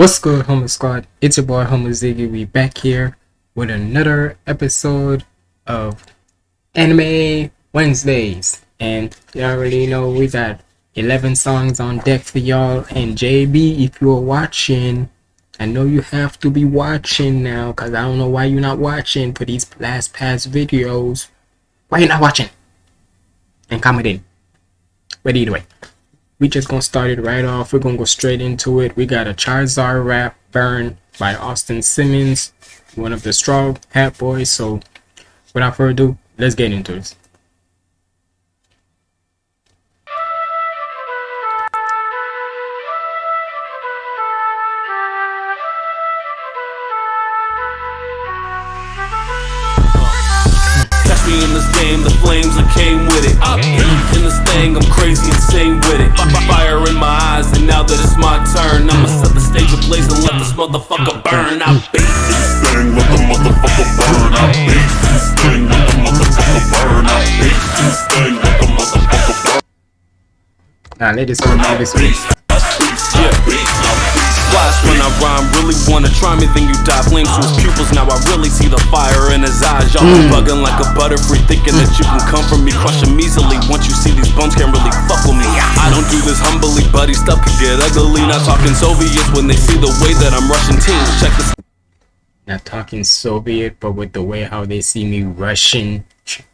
What's good, Homer Squad? It's your boy Homer Ziggy. We back here with another episode of Anime Wednesdays, and you already know we got 11 songs on deck for y'all. And JB, if you're watching, I know you have to be watching now, cause I don't know why you're not watching for these last past videos. Why you not watching? And comment in. But either way we just gonna start it right off. We're gonna go straight into it. We got a Charizard rap burn by Austin Simmons, one of the Straw Hat Boys. So without further ado, let's get into this. Motherfucker burn. I beat this thing, let the motherfucker burn. I beat this thing, let the motherfucker burn. I beat this thing, the motherfucker burn. Now let this one, rhyme, really wanna try me, then you die. Flames to his pupils, now I really see the fire in his eyes. Y'all be bugging like a butterfree, thinking that you can come from me, crush him easily. Once you see these bums can't really fuck with me. I don't do this humbly, buddy. Stuff could get ugly. Not talking Soviets when they see the way that I'm rushing teams. Check this. Not talking Soviet, but with the way how they see me Russian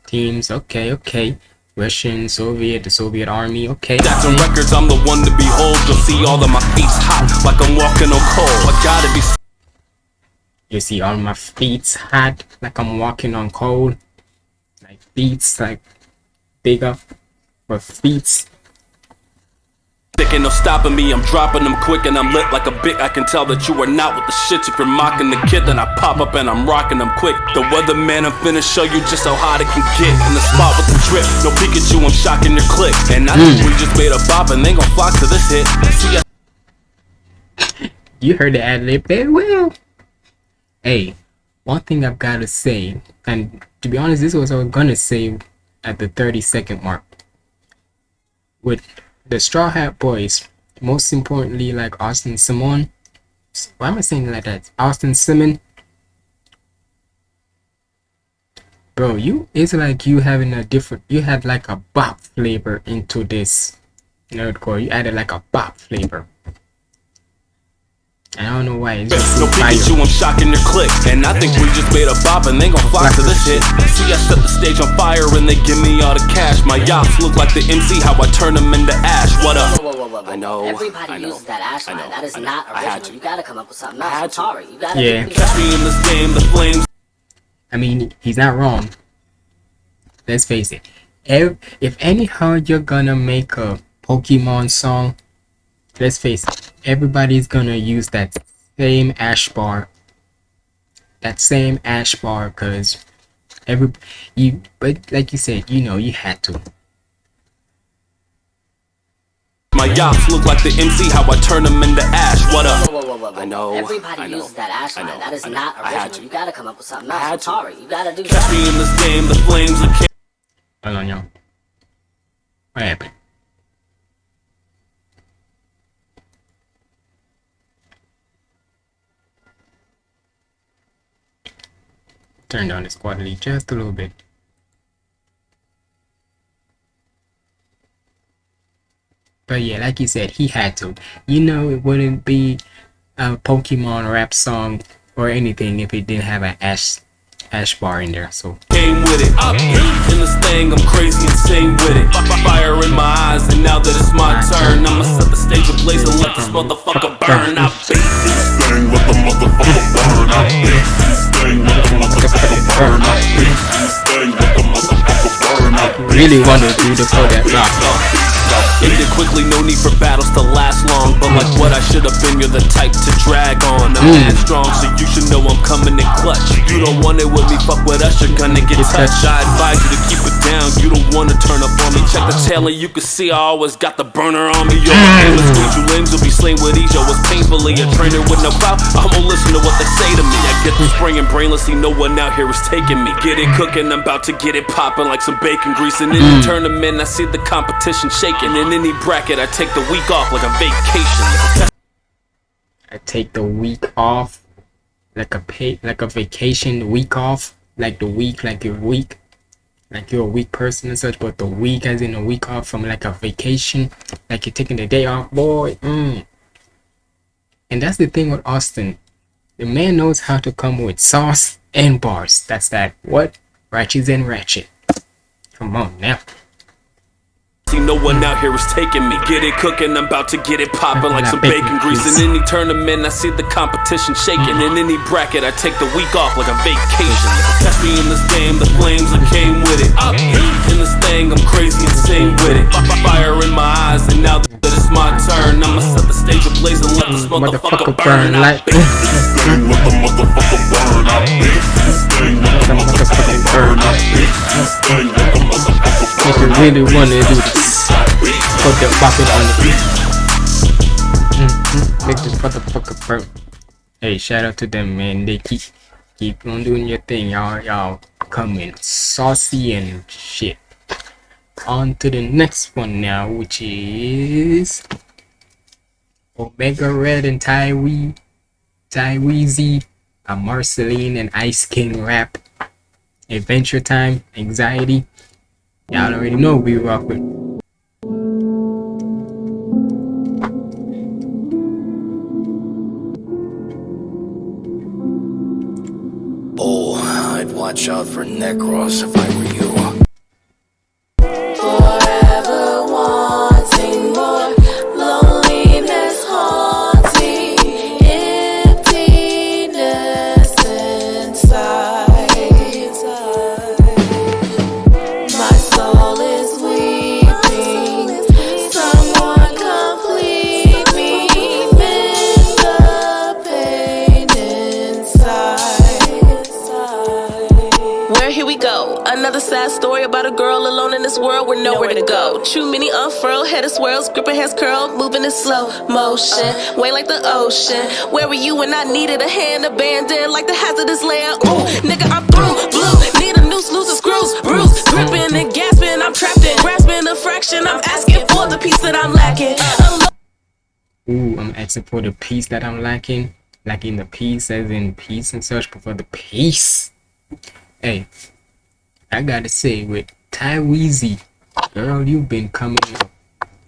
teams. Okay, okay. Russian, Soviet, the Soviet army. Okay. Jackson Records, I'm the one to behold. You'll see all of my feet's hot, like I'm walking on coal. I gotta be You see all my feet's hot, like I'm walking on coal. Like feet's like bigger, but feet's Ain't no stopping me, I'm dropping them quick and I'm lit like a bit. I can tell that you are not with the shit. If you're mocking the kid, then I pop up and I'm rocking them quick. The weatherman, I'm finna show you just how hot it can get. In the spot with the drip, no Pikachu, I'm shocking your click. And I think we just made a bop and they gon' flock to this hit. See, I You heard the ad lib there? Well, hey, one thing I've got to say, and to be honest, this was what I was gonna say at the 30 second mark. With the Straw Hat Boys, most importantly, like Austin Simon. Why am I saying like that? Austin Simon. Bro, you it's like you having a different. You had like a bop flavor into this nerdcore. You added like a bop flavor. I don't know why. It's just no so fire. Pikachu, I'm shocking your click. And I think we just made a bop and they gon' flock to this hit. See, I set the stage on fire and they give me all the cash. My yachts look like the MC, how I turn them into ash. What up? Whoa, whoa, whoa, whoa, whoa. I know, Everybody I know, uses that ash line. That is I know. not I had original. to. You gotta come up with something else. I'm to. sorry. You gotta Yeah. do Catch me in this game, the flames. I mean, he's not wrong. Let's face it. If, if anyhow you're gonna make a Pokemon song, let's face it, everybody's gonna use that same ash bar. That same ash bar, cause every you. But like you said, you know, you had to. My yachts look like the MC, how I turn them into ash. What up? Whoa, whoa, whoa, whoa, whoa. I know, Everybody I know, uses that ash I line. That is I know. not I had original. to. You gotta come up with something else. I'm to. sorry. You gotta do Catch me in this game, the flames that came. Hold on, y'all. What happened? Turn down this quality just a little bit. But yeah, like you said, he had to. You know, it wouldn't be a Pokemon rap song or anything if it didn't have an Ash Ash bar in there. So Came with it. Up in this thing, I'm crazy insane with it. Fire in my eyes, and now that it's my turn, I'ma set the stage ablaze and let this motherfucker burn. I beat this thing, let the motherfucker burn. I beat this thing, the really want to do the that rock. Ended quickly, no need for battles to last long. But like what I should have been, you're the type to drag on. I'm mm. mad strong, so you should know I'm coming in clutch. You don't want it with me, fuck with us, you're gonna get touched. I advise you to keep it down, you don't wanna turn up on me. Check the tail and you can see I always got the burner on me. Yo, aim is sweet, you lames will be slain with ease. Yo, it's painfully a trainer with no clout. I won't listen to what they say to me. I get the spring and brainlessly, no one out here is taking me. Get it cooking, I'm about to get it popping like some bacon grease. And in mm. the tournament, I see the competition shaking. In any bracket, I take the week off like a vacation. I take the week off, like a pay, like a vacation week off, like the week, like your week, like you're a weak person and such, but the week as in a week off from like a vacation, like you're taking the day off, boy. Mm. And that's the thing with Austin. The man knows how to come with sauce and bars. That's that what? Ratchets and ratchet. Come on now. See, no one out here is taking me. Get it cooking, I'm about to get it popping like some bacon grease. In any tournament, I see the competition shaking. In any bracket, I take the week off like a vacation. Catch me in this game, the flames that came with it. Up in this thing, I'm crazy insane with it. Fire in my eyes, and now that it's my turn, I'ma set the stage ablaze and let this oh, motherfucker Motherfucker burn burn. like. thing, let the motherfucker burn up. This thing, let the motherfucker burn up. This thing, let the motherfucker If you really wanna do put the bucket on the beat. Mm-hmm. Make this motherfucker burn. Hey, shout out to them, man. They keep keep on doing your thing, y'all. Y'all coming saucy and shit. On to the next one now, which is Omega Red and Tywee, Tyweezy, a Marceline and Ice King rap. Adventure Time, Anxiety. Y'all already know we rock with. Out for Necros if I were you. Motion, way like the ocean. Where were you when I needed a hand abandoned like the hazardous land? Ooh, nigga, I'm through, blue. Need a noose, screws, bruise, gripping and gasping. I'm trapped in, grasping a fraction. I'm asking for the piece that I'm lacking. Ooh, I'm asking for the peace that I'm lacking. Lacking the peace as in peace and such, but for the peace. Hey, I gotta say, with Tyweezy, girl, you've been coming up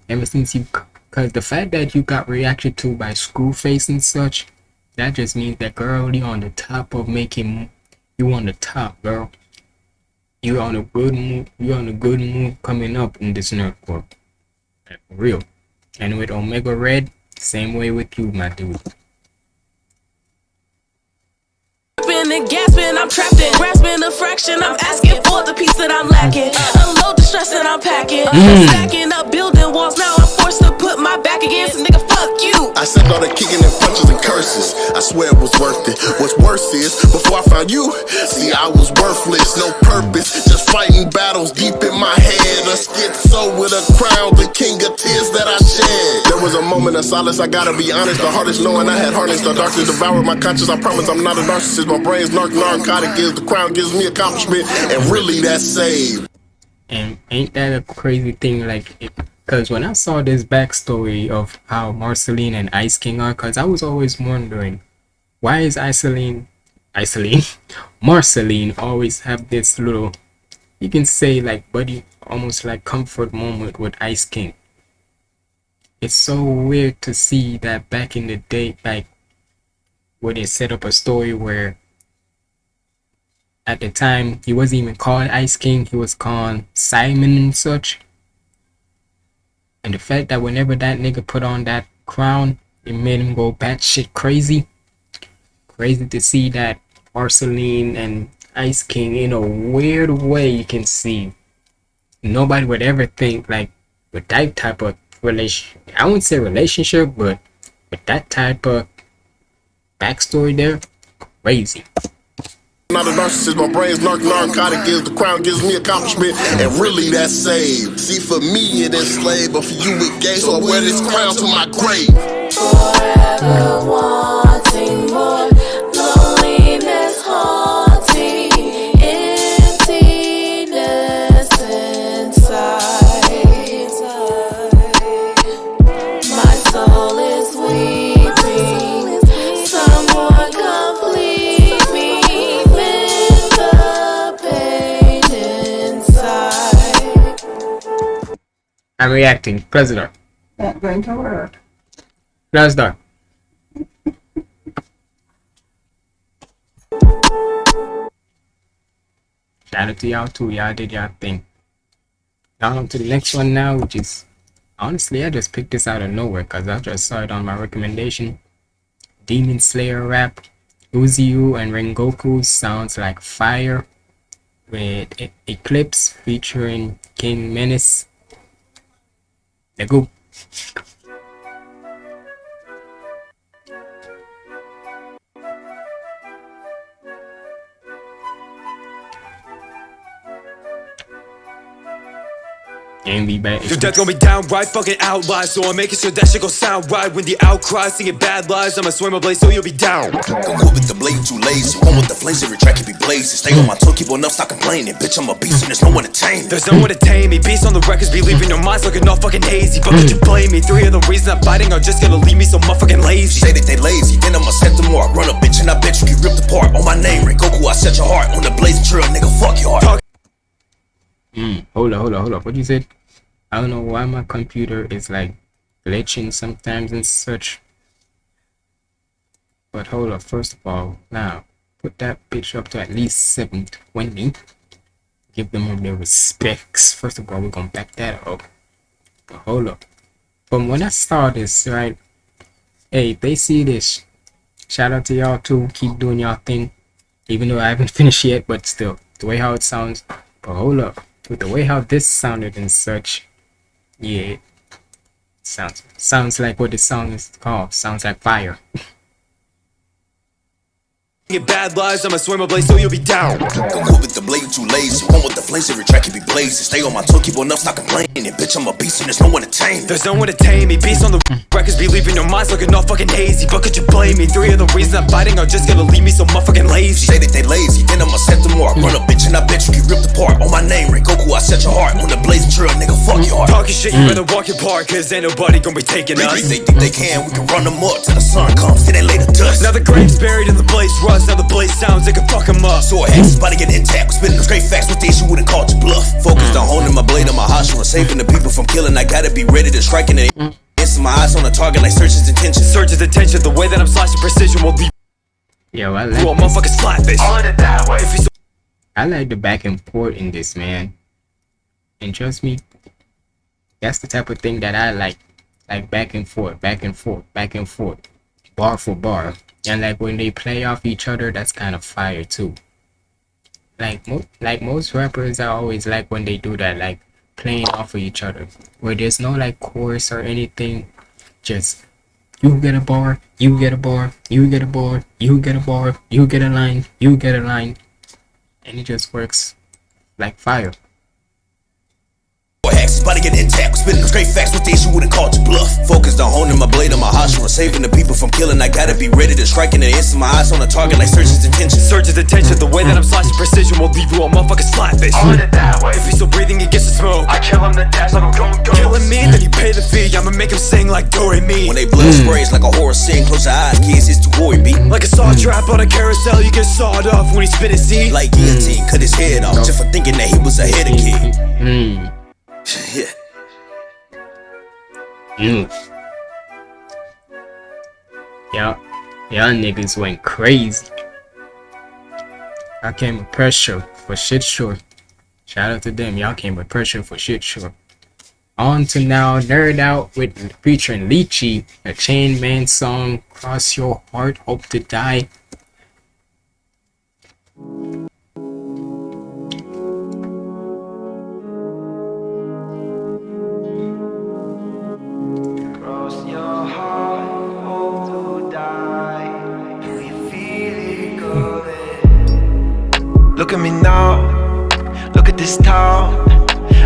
ever since you. Cause the fact that you got reacted to by Screwface and such, that just means that girl, you on the top of making. You on the top, girl. You on a good move. You on a good move coming up in this. Like, for real. And with Omega Red, same way with you, my dude. And gasping, I'm trapped in, grasping a fraction. I'm asking for the piece that I'm lacking. Unload the stress that I'm packing. Mm. Stacking up building walls, now back against a nigga. Fuck you. I said all the kicking and punches and curses. I swear it was worth it. What's worse is, before I found you, see, I was worthless, no purpose. Just fighting battles deep in my head. A schizo with a crown, the king of tears that I shed. There was a moment of silence, I gotta be honest. The hardest knowing I had harnessed the darkness, devoured my conscience. I promise I'm not a narcissist. My brain's narc narcotic is the crown gives me accomplishment, and really that's saved. And ain't that a crazy thing? Like, because when I saw this backstory of how Marceline and Ice King are, because I was always wondering, why is Iceline, Iceline, Marceline always have this little, you can say like buddy, almost like comfort moment with Ice King. It's so weird to see that back in the day, like where they set up a story where at the time he wasn't even called Ice King, he was called Simon and such. And the fact that whenever that nigga put on that crown, it made him go batshit crazy. Crazy to see that Marceline and Ice King in a weird way you can see. Nobody would ever think like with that type of relation I wouldn't say relationship, but with that type of backstory there, crazy. Not a narcissist, my brain's narc narcotic is the crown gives me accomplishment, and really that's saved. See, for me it is slave, but for you it gay, so I wear this crown to my grave. Forever wanting I'm reacting. Close the door. Not going to work. Close the door. Shout out to y'all too. Y'all did y'all thing. Down to the next one now, which is honestly I just picked this out of nowhere because I just saw it on my recommendation. Demon Slayer rap. Uzui and Rengoku sounds like fire with Eclipse featuring King Menace. Let And we back. Your death gonna be downright fucking outlies So I'm making sure that shit gon' sound right When the outcry singing bad lies I'ma swim my blade so you'll be down Go with the blade, too lazy. One with the flames, every track can be blazing. Stay on my toe, keep on up, stop complaining. Bitch, I'm a beast and there's no one to tame. me. There's no one to tame me Beats on the records be leaving your minds looking all fucking hazy But could you blame me? Three of the reasons I'm fighting are just gonna leave me so motherfucking lazy Say that they lazy, then I'ma set them more. Run a bitch and I bet you get ripped apart. On my name, Rengoku, I set your heart. On the blazing trail, nigga, fuck your heart. Mm, hold up, hold up, hold up. What you said? I don't know why my computer is like glitching sometimes and such. But hold up, first of all, now put that bitch up to at least 720. Give them all their respects. First of all, we're gonna back that up. But hold up. From when I saw this, right? Hey, they see this, shout out to y'all too. Keep doing y'all thing. Even though I haven't finished yet, but still, the way how it sounds. But hold up with the way how this sounded and such, yeah, sounds sounds like what the song is called. Sounds like fire. Singing bad lies I'ma swim my blade so you'll be down Go with the blade, too lazy. One with the flames, every track can be blazing. Stay on my toe, keep on up, stop complaining. Bitch, I'm a beast and there's no one to tame. me. There's no one to tame me Beats on the mm. Minds looking all fucking hazy But could you blame me? Three of the reasons I'm fighting are just gonna leave me so motherfucking lazy Say that they lazy, then I'ma set them more. Run a bitch and I bet you get ripped apart. On my name, Rengoku, I set your heart. On the blazing trail, nigga, fuck your heart. Talking shit, you better walk your park Cause ain't nobody gonna be taking They, us they think they can, we can run them up till the sun comes, then they lay the dust. Now the grave's buried in the blaze rust Now the blaze sounds like a fuck 'em up So is about to get intact. Spitting them straight facts with the issue would've called you bluff. Focused on holding my blade on my hostile and saving the people from killing. I gotta be ready to strike and it. Answer my eyes on the target like searches intentions. Surge's attention The way that I'm slashing precision will leave Yo, I you a like this. motherfucking slap face If you so I like the back and forth in this man. And trust me, that's the type of thing that I like. Like back and forth, back and forth, back and forth, bar for bar. And like when they play off each other, that's kind of fire too. Like mo- like most rappers, I always like when they do that, like playing off of each other, where there's no like chorus or anything, just you get a bar, you get a bar, you get a bar, you get a bar, you get a line, you get a line, and it just works like fire. A hex is about to get intact. Spitting them straight facts with the issue would've call you bluff. Focused on honing my blade on my hostile and saving the people from killing. I gotta be ready to strike in and answer my eyes on the target like searches intentions. Surge's attention The way that I'm slicing precision will leave you a motherfucking slap face If he's still breathing, he gets the smoke I kill him, then dash like I'm going Killing me, then you pay the fee I'ma make him sing like Dory me When they blood mm. sprays like a horror scene, close your eyes, kids, it's too gory, beat. Like a saw trap on a carousel, you get sawed off when he spit his seed. Like guillotine, cut his head off just for thinking that he was ahead of kid. Mm. Yeah. Mm. Y'all, y'all niggas went crazy. I came with pressure for shit sure. Shout out to them. Y'all came with pressure for shit sure. On to now, Nerd Out with featuring Lychee, a Chain Man song, Cross Your Heart, Hope to Die. Look at me now, look at this town.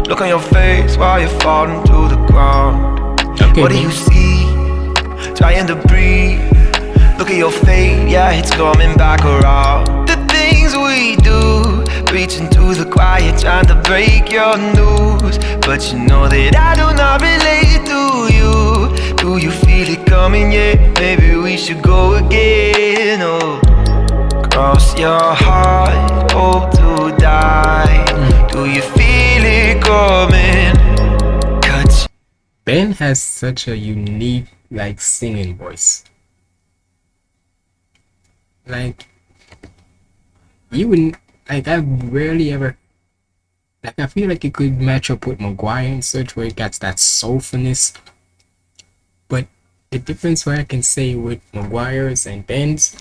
Look on your face while you're falling to the ground. Okay, What do you see? Trying to breathe. Look at your fate, yeah, it's coming back around. The things we do, reaching to the quiet, trying to break your news. But you know that I do not relate to you. Do you feel it coming? Yeah, maybe we should go again. Oh, cross your heart, hope to die. Do you feel it coming? Cut Ben has such a unique like singing voice. Like you wouldn't like I've rarely ever like I feel like it could match up with McGwire and such where it gets that soulfulness. But the difference where I can say with McGwire's and Ben's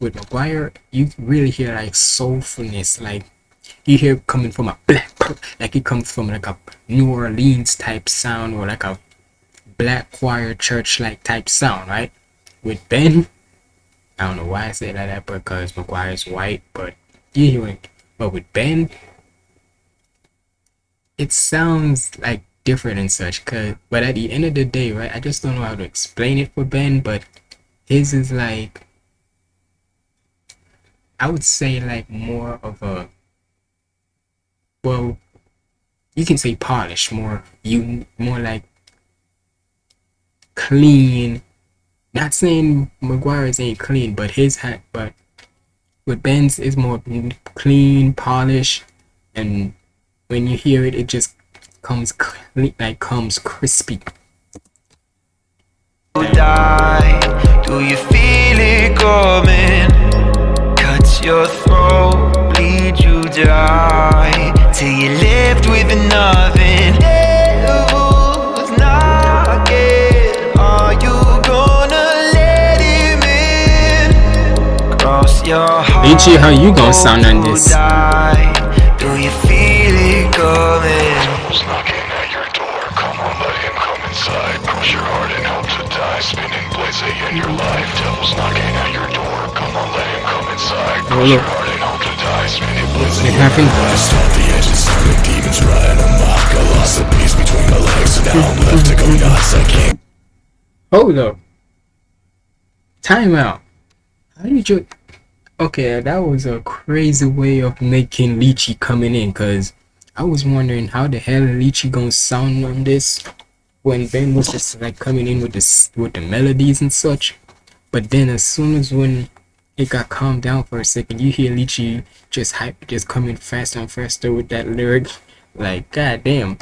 with McGwire, you really hear like soulfulness, like you hear coming from a black, like it comes from like a New Orleans type sound or like a black choir church like type sound, right? With Ben, I don't know why I say like that because McGwire's white, but you hear it. But with Ben, it sounds like different and such. Cause, but at the end of the day, right? I just don't know how to explain it for Ben, but his is like I would say like more of a well you can say polished more you more like clean not saying McGwire's ain't clean but his hat but with Ben's is more clean polished and when you hear it it just comes clean like comes crispy die. Do you feel it coming? Cut your throat, bleed you dry. Till you left with nothing. Devil's knocking. Are you gonna let him in? Cross your heart. Lychee, how you gonna sound on this? die. Do you feel it coming? Devil's knocking at your door. Come on, let him come inside. Push your heart and hope to die. Spinning blades they end your life. Devil's knocking at your blades It happened. Hold up. Time out. How did you Okay, that was a crazy way of making Lychee coming in cuz I was wondering how the hell Lychee gonna sound on this when Ben was just like coming in with this with the melodies and such. But then as soon as when it got calmed down for a second, you hear Lychee just hype just coming faster and faster with that lyric. Like god damn.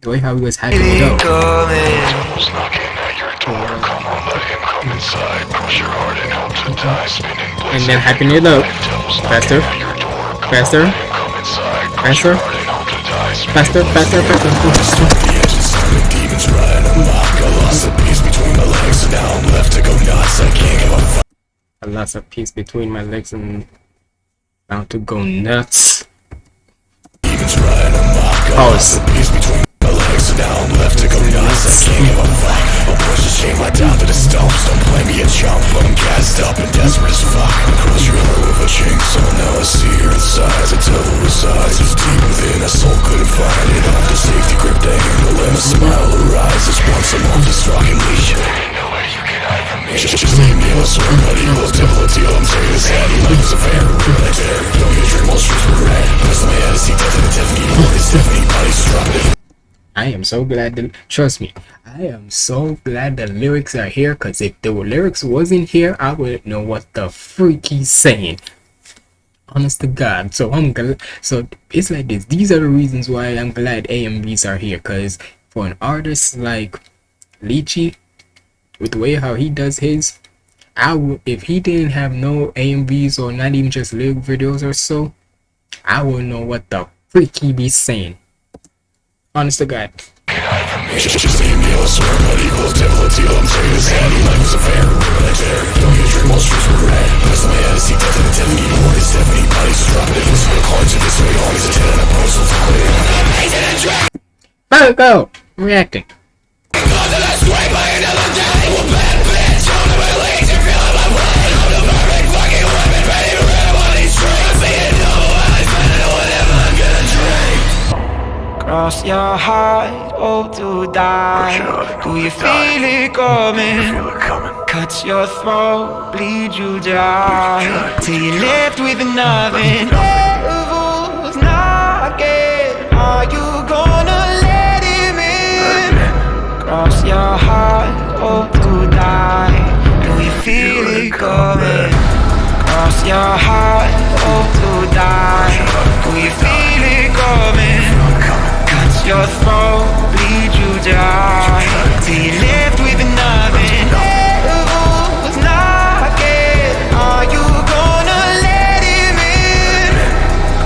The way how he was hyping it up. Knocking at your door. Come on, let him come inside. Your heart and to die. Spinning And then hyping it up. Faster. Faster. Faster. Faster, faster, faster. The engine sounding demons riding amok. I lost a piece mm. between my legs, and now I'm left to go nuts. I can't give a fuck. I lost a piece between my legs and bound to go nuts. Demons riding amok. I Oh, lost a piece between my legs, and now I'm left to go nuts. I can't give a fuck. I'll push the shame right down to the stumps. Don't play me a chump, but I'm gassed up and desperate as fuck. I cross your heart with a chainsaw. Now I see her inside. The devil resides. It's deep within. A soul couldn't find it. Off the safety grip they handle, and a smile arises once I'm off this fucking leash. There ain't nowhere you can hide from me. Just, just leave me alone. I'm fair. Don't streets were red. See. I am so glad that trust me, I am so glad the lyrics are here because if the lyrics wasn't here, I wouldn't know what the freak he's saying. Honest to God. So I'm glad so it's like this. These are the reasons why I'm glad AMVs are here. Cause for an artist like Lychee, with the way how he does his, I would if he didn't have no AMVs or not even just lyric videos or so, I wouldn't know what the freak he be saying. Honest to God. Just, just leave your heart, Swear, buddy, close devil a deal. I'm taking this head. Life is a fair, really dare. Don't get a drink, most streets were red. Press my head to see death in the Tiffany. Morgan Stephanie, body's dropping. If it's to this way, always a 10 and a postal to quit. Go, go! Reacting. Cross your heart, hope to die. Do you feel it coming? your soul lead you down Till you left with nothing. Are you gonna let him in?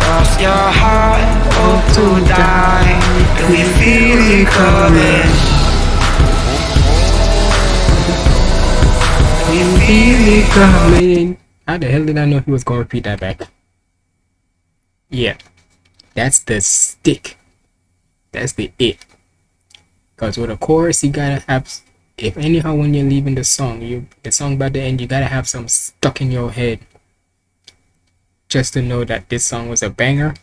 Cross your heart, hope to die. We feel it coming. We feel it coming. How the hell did I know he was gonna repeat that back? Yeah, that's the stick. That's the it. Cause with a chorus, you gotta have. If anyhow, when you're leaving the song, you the song by the end, you gotta have some stuck in your head. Just to know that this song was a banger.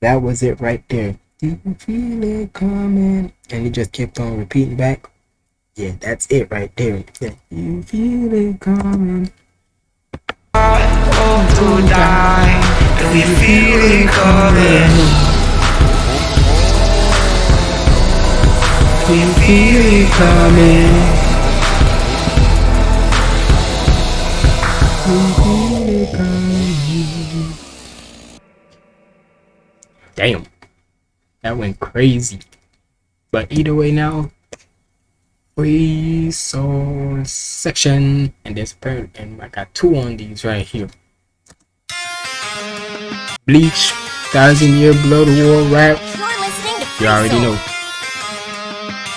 That was it right there. Do You feel it coming, and you just kept on repeating back. Yeah, that's it right there. Yeah. You feel it coming. to die, and we feel it coming. We feel it coming. We feel it coming. Damn. That went crazy. But either way now, free soul section and there's per and I got two on these right here. Bleach, Thousand Year Blood War rap. You already know.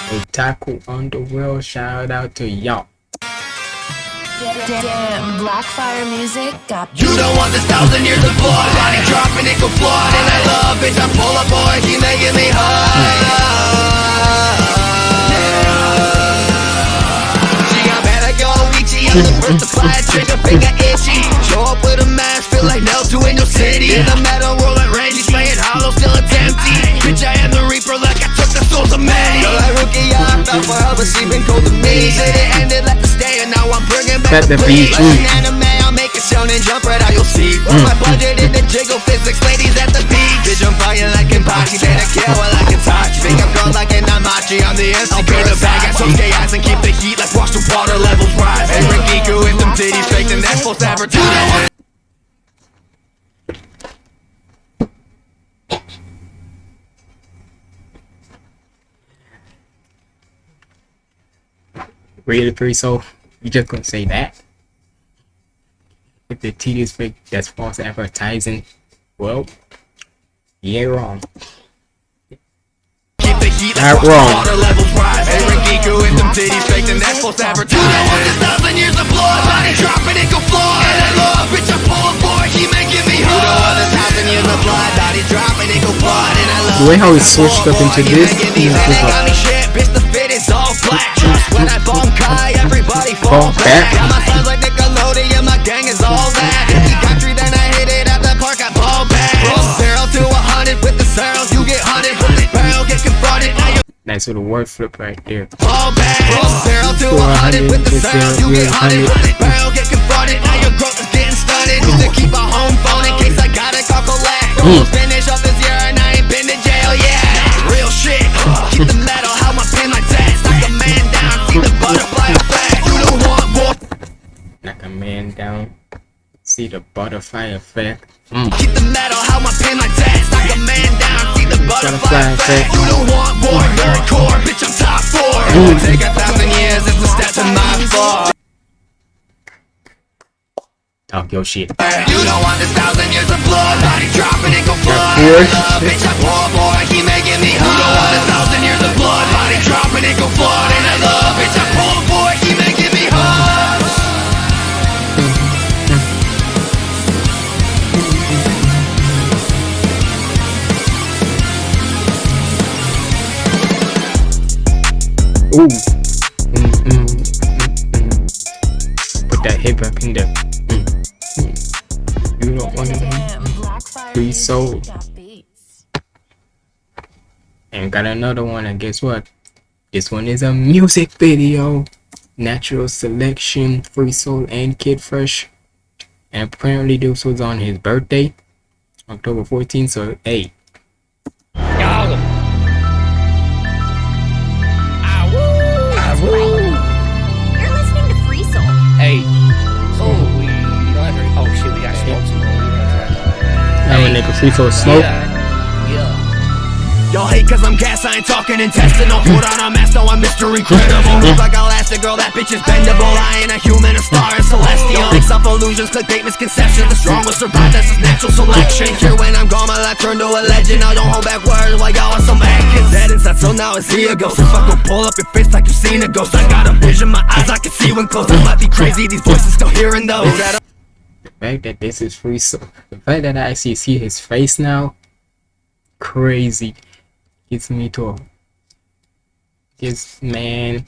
Otaku Underworld, shout out to y'all. Damn, Blackfire music got You don't want this thousand years of blood. Body dropping, it go flood. And I love, bitch, I'm full of boy. Keep making me high. She got better go Ichi I'm the first to fly. A trigger finger itchy. Show up with a mask, feel like Naruto in your city. In the metal world like Randy playing hollow, still it's empty. Bitch, I am the reaper like I took the souls of many Feel like rookie, I fell for her, but she been cold to me. Said it ended like the stay, and now I'm bringing back the bleed. beach, Like mm. an anime, I'll make it shonen jump right out, you'll see Put my budget in the jiggle physics, ladies at the beach. Bitch, I'm flying like Kenpachi, say the kill while I can touch. Think I'm girl like an Amachi, I'm the MC, bring the bag ass, okay ass And keep the heat like watch the water levels rise. Hey, Rangiku with them titties fake, and that's false advertising Really free so You just gonna say that? If the T is fake, that's false advertising. Well, ain't wrong. Not wrong. it go The way how he switched up into this, and just like, is black Just when I Bankai, everybody Fall back. Got my like Nickelodeon, my gang is all that. If country, then I hit it at the park, I ball back. From zero to a hundred with the zeros, you get hunted. With the barrel, get confronted, now you nice little word flip right there. fall back. From zero to a hundred with the zeros, you get hunted. With the barrel, get confronted, now your growth is getting stunted. Used to keep a home phone in case I gotta call collect Almost mm. finish up this year and I ain't been to jail yet. Real shit, keep the metal, how my pen like see the butterfly effect You don't want more Knock a man down. See the butterfly effect. Mm. Keep the metal, how my pen like that Knock a man down, see the butterfly effect. You don't want more, hardcore, bitch I'm top four Take a thousand years, it's a step to my fall Talk your shit. You don't want this thousand years of blood Body dropping and go flood Bitch, I'm poor boy, keep making me high You don't want this thousand years of blood Body dropping and go flood And I love, bitch, I'm poor boy, keep making me high Ooh. Mm, mm, mm, mm. Put that hip hop in there. Mm, mm. You don't want Damn, to. Blackfire Free music soul. got beats. And got another one, and guess what? This one is a music video. Natural selection, Free Soul, and Kid Fresh. And apparently, this was on his birthday, October 14th. So, hey, You're listening to Free Soul. Hey. Oh, we don't have to. Oh shit, we got smoke some Y'all hate cause I'm gas, I ain't talking intestinal. Put on a mask, now I'm Mr. Incredible. Move like Elastic Girl, that bitch is bendable. I ain't a human, a star, a celestial. Mix up illusions, clickbait misconceptions The strong will survive, that's just natural selection. Here when I'm gone, my life turned to a legend. I don't hold back words like y'all are some Atkins Dead inside, so now I see a ghost. If I go pull up your face like you seen a ghost I got a vision, my eyes, I can see when close. I might be crazy, these voices still hearing those. The fact that this is free? So the fact that I actually see his face now crazy gets me to a man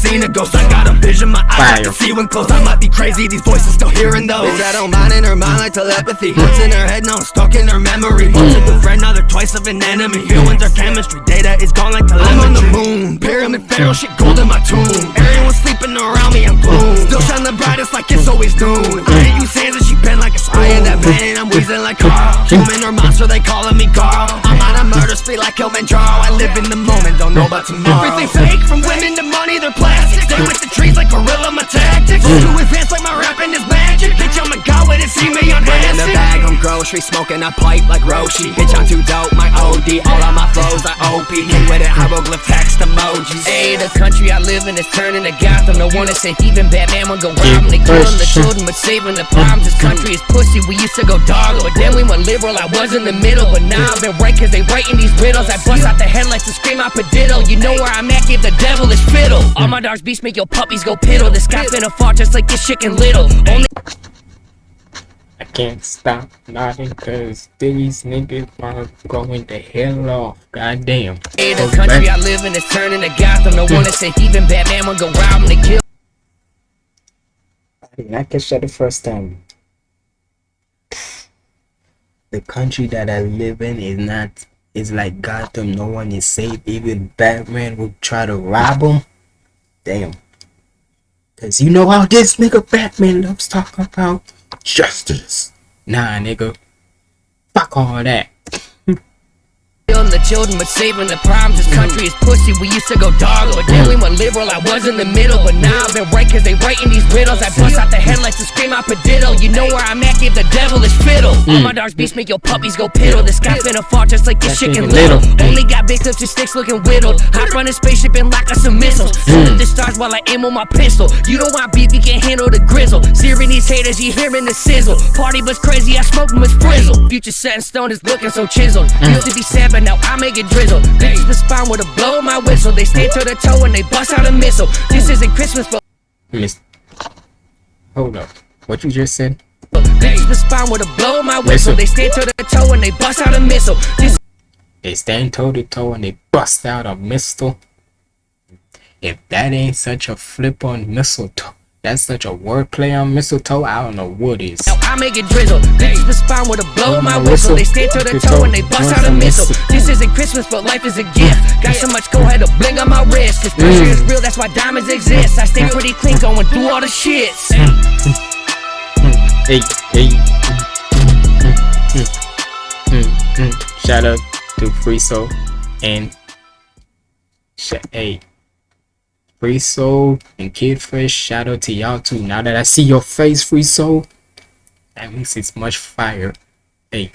seen a ghost. I got a vision, my eyes I can Fire. see when close. I might be crazy, these voices still hearing those. Bitch, I don't mind in her mind like telepathy. Hmm. What's in her head, now I'm stuck in her memory. Hmm. Once a good friend, now they're twice of an enemy. Hmm. Feelings are chemistry, data is gone like telemetry. I'm on the moon, pyramid pharaoh, shit gold in my tomb. Everyone's sleeping around me, I'm gloom. Still shine the brightest like it's always noon. I hate you sands and she been like a spy in that bed, and I'm wheezing like Carl. Human or monster, they calling me Carl. I'm on a murder spree like Kilimanjaro. I live in the moment, don't know about tomorrow. Everything fake, from women to money, they're plastic. Stay with the trees like gorilla, my tactics. Mm. Too advanced like my rapping is magic. Bitch, I'm a god when it see me on in the bag, I'm grocery smoking a pipe like Roshi. Bitch, I'm too dope, my OD. All of my flows are OP. King with it, hieroglyph text emojis. Hey, the country I live in is turning to Gotham. No one to say heathen, Batman would go rob 'em. They killing the children, but saving the problems. This country is pussy. We used to go dog, but then we went liberal. I was in the middle, but now I've been right cause they writing these riddles. I bust out the headlights and scream out padiddle. You know where I'm at, give the devil his fiddle. All my dogs beats make your puppies go piddle. The sky a fall just like this chicken little. Only I can't stop nodding cause these niggas are going the hell off. Goddamn. Hey, the country I live in is turning to Gotham. No one to say heathen, Batman would go rob. They kill. I did not catch that the first time. The country that I live in is not is like Gotham. No one is safe. Even Batman would try to rob him. Damn. Cause you know how this nigga Batman loves talking about justice. Nah, nigga. Fuck all that. Killing the children, but saving the problems. This country is pussy. We used to go dog, but then we went liberal. I was in the middle, but now I've been right cause they writing these riddles. I bust out the headlights and scream out padiddle. You know where I'm at, give the devil his fiddle. All my dogs beats make your puppies go piddle. The sky finna fall just like this chicken little. Only got big clips and sticks looking whittled. Hop on a spaceship and lock us some missiles. Shoot at the stars while I aim on my pistol. You don't want beef, you can't handle the grizzle. Searing these haters, you hearing the sizzle. Party was crazy, I smoked 'em with frizzle. Future set in stone is looking so chiseled. Used to be sad, but now I make it drizzle. Bitches respond with a blow my whistle. They stay to the toe and they bust out a missile. This isn't Christmas, but Miss. Hold up. What you just said? bitches respond with a blow my whistle. Whistle. They stay to the toe and they bust out a missile. This They stand toe to toe and they bust out a missile. If that ain't such a flip on mistletoe, that's such a wordplay on mistletoe, I don't know what is. Now I make it drizzle. Bitches respond with a blow of my whistle. They stay to the toe and they bust out a missile. This isn't Christmas, but life is a gift. Got so much go ahead to bling on my wrist. Cause pressure mm. is real, that's why diamonds exist. I stay pretty clean going through all the shits. Mm. Mm. Hey, hey. Shout out to Free Soul and hey, Free Soul and Kid Fresh. Shout out to y'all too. Now that I see your face, Free Soul, that means it's much fire. Hey,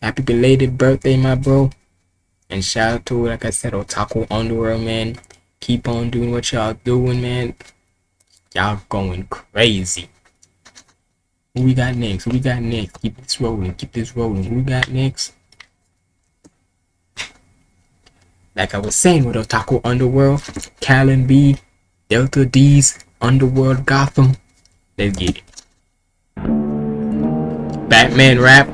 happy belated birthday, my bro. And shout out to, like I said, Otaku Underworld, man. Keep on doing what y'all doing, man. Y'all going crazy. Who we got next? Who we got next? Keep this rolling. Keep this rolling. Who we got next? Like I was saying with Otaku Underworld, Callan B, Delta D's, Underworld Gotham. Let's get it. Batman rap.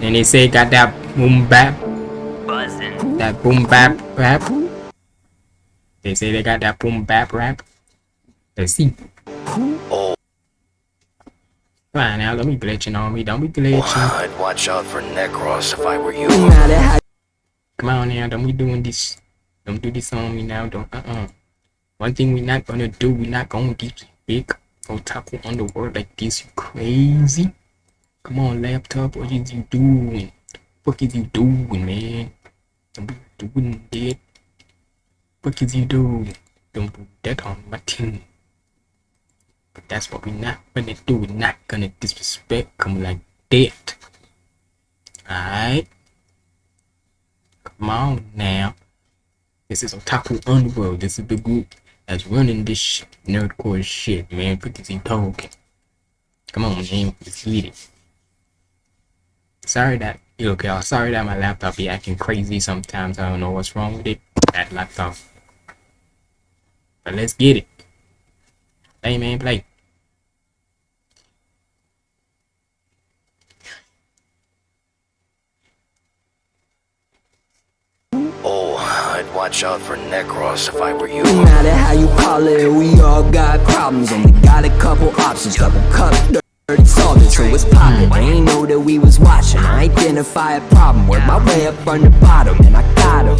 And they say got that boom bap. That boom bap rap. They say they got that boom bap rap. Let's see. Fine now, let me glitching on me. Don't be glitching. I'd watch out for Necros if I were you. Come on now, don't be doing this. Don't do this on me now. Don't uh uh. One thing we not gonna do, we not gonna get big otaku on the world like this. You crazy? Come on, laptop. What is you doing? What is you doing, man? Don't be doing that. What is you doing? Don't do that on my team. But that's what we not gonna do. We're not gonna disrespect come like that. Alright? Come now. This is Otaku Underworld. This is the group that's running this sh- nerdcore shit, man. He talking? Come on, man. Let's get it. Sorry that, look, y'all. Sorry that my laptop be acting crazy sometimes. I don't know what's wrong with it. That laptop. But let's get it. Play man, play. Oh, I'd watch out for Necros if I were you. No matter how you call it, we all got problems. Only got a couple options, double cup, dirty solvent. So it's poppin'. They ain't know that we was watching. I identify a problem, work my way up from the bottom, and I got 'em.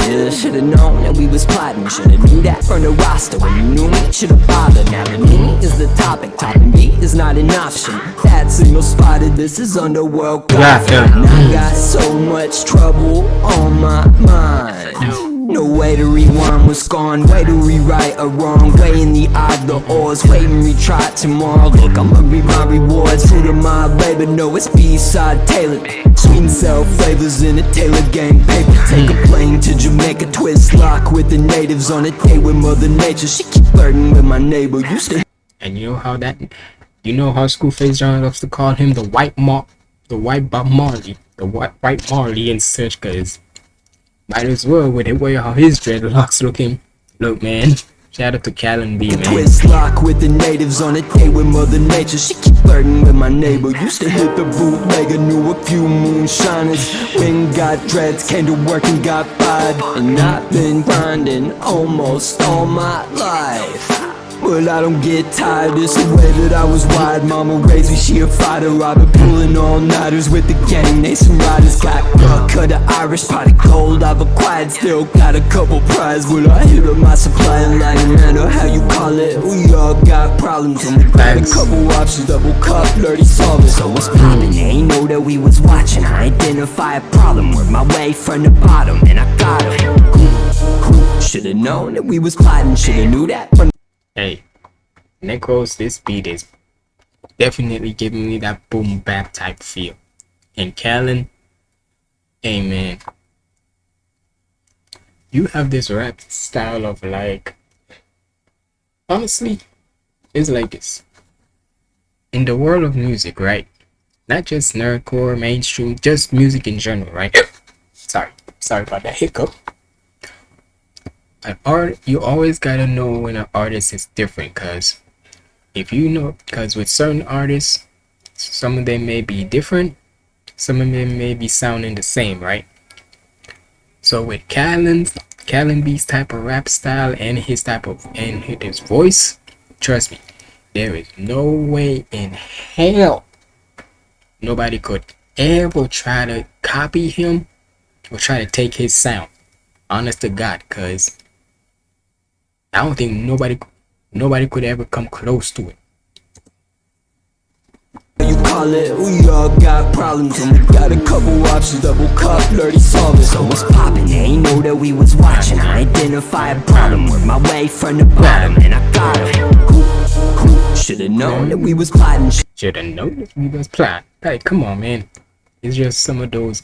Yeah, should've known that we was plotting. Should've knew that from the roster. When you knew me, should've bothered. Now the me is the topic, topping me is not an option. That signal spotted. This is underworld gossip. And I got so much trouble on my mind. No way to rewind what's gone, way to rewrite a wrong? Way in the either ors, wait and retry tomorrow. Look, I'ma reap my rewards, food of my labor No, it's B-side tailored Sweet and sour flavors in a Taylor gang paper Take a plane to Jamaica, twist lock with the natives On a date with mother nature, she keep flirting with my neighbor. Used to And you know how that, you know how school Schoolface John loves to call him the white Mar, the white Bob Marley, the white white Marley and such, cause might as well with the way how his dreadlocks looking. Look, man. Shout out to Callan B, man. Twist lock with the natives on a date with mother nature She keep flirting with my neighbor Used to hit the bootlegger, knew a few moonshiners When got dreads, came to work and got fired And I've been grinding almost all my life well, I don't get tired, it's the way that I was wired. Mama raised me, she a fighter. I've been pulling all-nighters with the gang. They some riders, got blood, cut of Irish Pot of gold. I've acquired, still got a couple prize. Well, I hit up my supply like no matter how you call it? We all got problems. And we got a couple options. Double cup, flirty solving So what's poppin'? Ain't know that we was watching I identify a problem, work my way from the bottom And I got 'em. Should've known that we was plotting Should've knew that from Hey, Necros, this beat is definitely giving me that boom bap type feel. And Callan, hey man, you have this rap style of like, honestly, it's like this. In the world of music, right? Not just nerdcore, mainstream, just music in general, right? sorry, sorry about that hiccup an art you always gotta know when an artist is different because if you know because with certain artists some of them may be different some of them may be sounding the same right? So with Callan's Callan B's type of rap style and his type of and his voice trust me there is no way in hell nobody could ever try to copy him or try to take his sound. Honest to god because I don't think nobody nobody could ever come close to it. You call it, we all got problems And we got a couple options, double cup, dirty solving So what's poppin'? They ain't know that we was watching I identify a problem, work my way from the bottom And I got 'em. Should've known that we was plotting Should've known that we was plotting Hey, come on, man. It's just some of those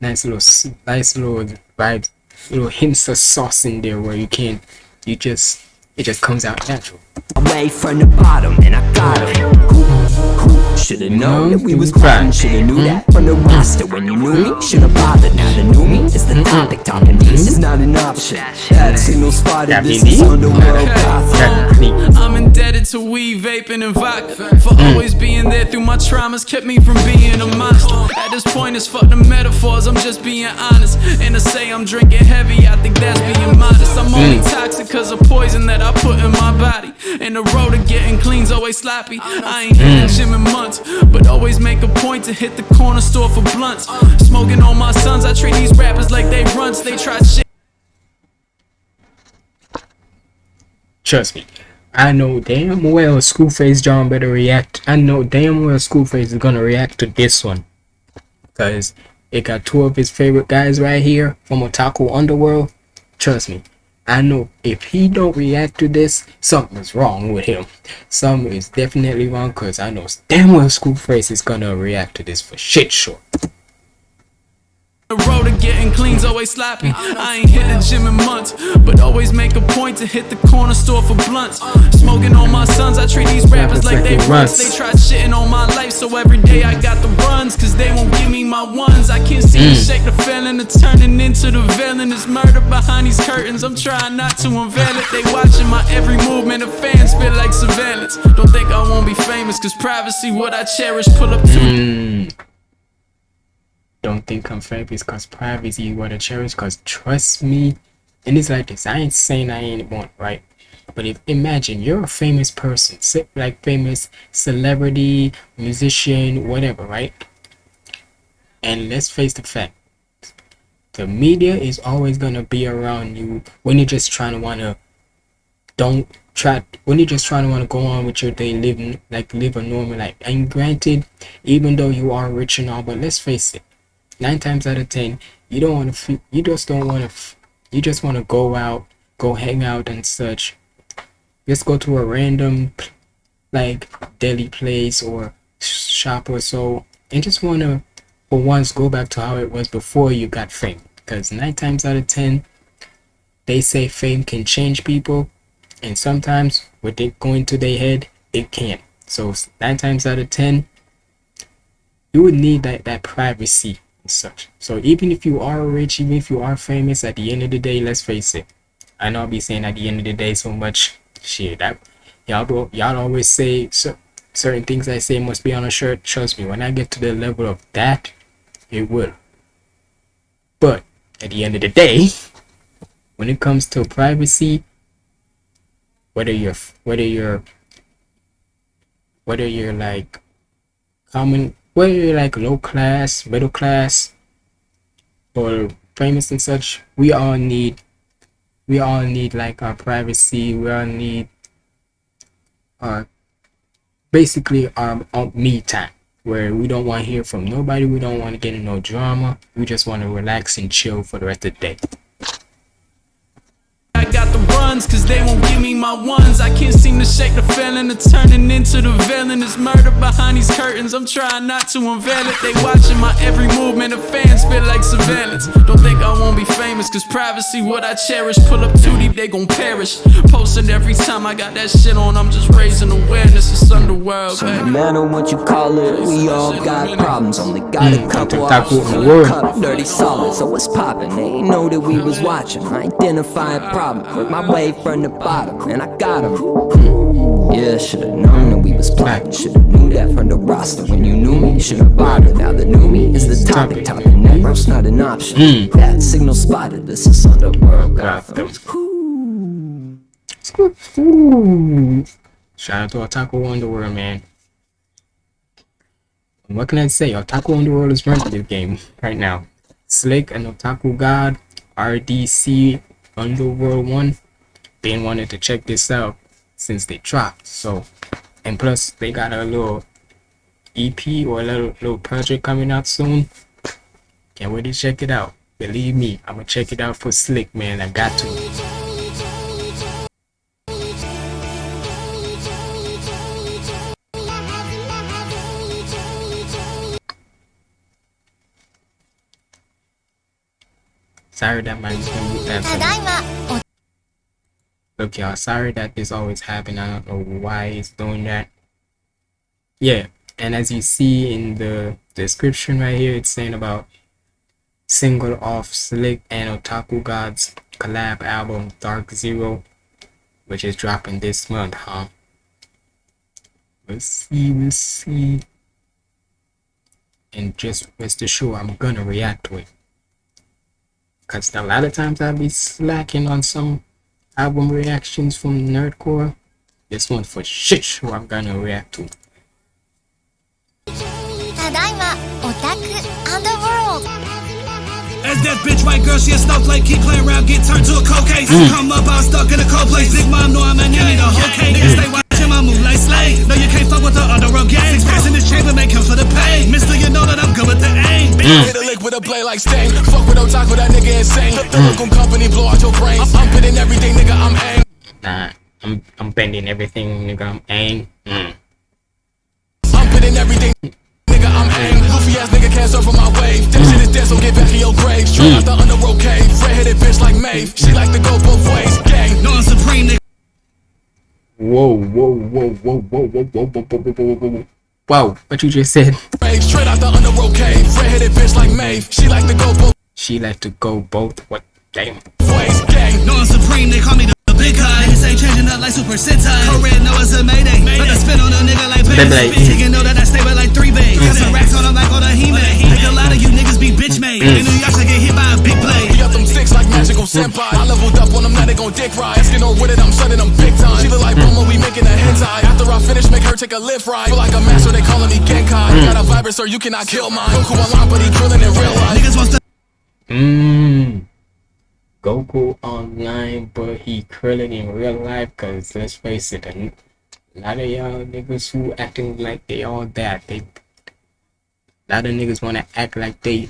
nice little, nice little vibes, little hints of sauce in there where you can't, you just, it just comes out natural. away from the bottom and I got 'em. Should've known. That we was mm-hmm. plotting Should've knew that. From the roster When you knew me, should've bothered Now the new me. Is the topic Talking this is mm-hmm. not an option. That signal spotted This is underworld gossip I'm indebted to weed, vaping, and vodka For mm. always being there through my traumas Kept me from being a monster. At this point, it's fuck the metaphors. I'm just being honest. And to say I'm drinking heavy. I think that's being modest. I'm only mm. toxic cause of poison that I put in my body. And the road to getting clean's always sloppy. I ain't hit the gym in months But always make a point to hit the corner store for blunts Smoking on my sons I treat these rappers like they runts They try shit Trust me. I know damn well Schoolface John better react. I know damn well Schoolface is gonna react to this one. Cause it got two of his favorite guys right here from Otaku Underworld. Trust me. I know if he don't react to this, something's wrong with him. Something is definitely wrong cause I know damn well School Schoolface is gonna react to this for shit sure. The road to getting clean's always sloppy. I ain't hit the gym in months, but always make a point to hit the corner store for blunts. Smoking on my sons, I treat these rappers like they runs. They tried shitting on my life, so every day I got the runs, cause they won't give me my ones. I can't see the shake the feeling, it's turning into the villain. It's murder behind these curtains, I'm trying not to unveil it. They watching my every movement, the fans feel like surveillance. Don't think I won't be famous, cause privacy, what I cherish, pull up to. Don't think I'm famous cause privacy you wanna cherish cause trust me and it's like this I ain't saying I ain't one right? But if imagine you're a famous person like famous celebrity musician whatever right? And let's face the fact the media is always gonna be around you when you're just trying to wanna don't try when you're just trying to want to go on with your day living like live a normal life. And granted even though you are rich and all but let's face it nine times out of ten you don't want to you just don't want to you just want to go out go hang out and such. Just go to a random like deli place or shop or so and just want to for once go back to how it was before you got fame. Because nine times out of ten they say fame can change people and sometimes with it going to their head it can't. So nine times out of ten you would need that, that privacy such so even if you are rich even if you are famous at the end of the day let's face it i know i'll be saying at the end of the day so much shit. That y'all y'all always say so, certain things i say must be on a shirt. Trust me when i get to the level of that it will. But at the end of the day when it comes to privacy whether you're whether you're whether you're like common whether like low class middle class or famous and such? We all need we all need like our privacy. We all need our basically our, our me time where we don't want to hear from nobody. We don't want to get in no drama. We just want to relax and chill for the rest of the day I got the runs, cause they won't give me my ones. I can't seem to shake the feeling, of turning into the villain. It's murder behind these curtains, I'm trying not to unveil it. They watching my every movement, the fans feel like surveillance. Don't think I won't be famous, cause privacy, what I cherish. Pull up too deep, they gon' perish. Posting every time I got that shit on, I'm just raising awareness. It's underworld, So no baby. matter what you call it, we all got problems. Only got a mm, couple Taco options. in the Fill world. the cup, dirty solid, so it's poppin'. They ain't know that we was watching. Identify a problem, work my way from the bottom, and I got 'em. Hmm. Yeah, should've known that we was plotting. Should've knew that from the roster. When you knew me, should've bothered. Now the new me is the topic. Topic network's not an option. That signal spotted. This is Underworld Gotham. Shout out to Otaku Underworld, man. What can I say? Otaku Underworld is running this game right now. Slick and Otaku God, RDC Underworld 1, been wanted to check this out since they dropped. So, and plus they got a little EP or a little, little project coming out soon. Can't wait to check it out. Believe me, I'm gonna check it out for Slick, man. I got to. Sorry that my that Look y'all, sorry that this always happen. I don't know why it's doing that. Yeah, and as you see in the description right here, it's saying about single off Slick and Otaku God's collab album Dark Zero, which is dropping this month, huh? Let's see, let's see. And just rest assured, I'm gonna react to it. Because a lot of times I'll be slacking on some album reactions from Nerdcore. This one for shit who I'm gonna react to. As that bitch white girl, she a snowflake, keep playing around, get turned to a cold case. Mm. Come up, I'm stuck in a cold place. Big mom know I'm a nanny, the whole mm. cake, stay mm. white watching my move like slave. No, you can't fuck with the underworld gang. Six packs in this chamber, make him for the pay. Mister, you know that I'm good with the aim. Mm. Hit a lick with a blade like Sting. Fuck with Otaku, that nigga insane. The mm. local company blow out your brains. I'm, I'm bidding everything, nigga, I'm ang. Nah, I'm I'm bending everything, nigga. I'm ang. Mm. I'm bidding everything, nigga, I'm ang. Goofy ass nigga can't surf on my wave. That shit is dead, so get back in your grave. Straight mm. out the underworld cave. Red-headed bitch like Maeve. She like to go both ways. Gang. No, I'm supreme, nigga. Whoa, whoa, whoa, whoa, whoa, whoa, whoa, whoa, whoa, whoa, whoa, whoa, whoa. Wow, what you just said? Straight out the underworld cave. Red-headed bitch like Maeve. She like to go both She like to go both. What? Damn. ways. Gang. No, I'm supreme, they call me the, the big guy. Niggas ain't changing up like Super Sentai. Code red, it's a mayday. But I spin on a nigga like Beyblade. Beyblade. Nigga know that I stay with like three bays. Got some racks on them like all the He-Man. Like a lot of you niggas be bitch made. In New York, I get hit by big blade. We got them sticks like magical senpai. I leveled up on them, now they gon' dick ride. Asking her with it, I'm sending them big time. She look like Bulma, we making a hentai. After I finish, make her take a lift ride. Feel like a master, they calling me Genkai. Mm. Got a vibrant, sir, you cannot kill mine. Goku online, but he drilling in real life. Niggas wants to Mmm. Goku online, but he krillin in real life. Cause let's face it, a lot of y'all niggas who acting like they all that. They, a lot of niggas wanna act like they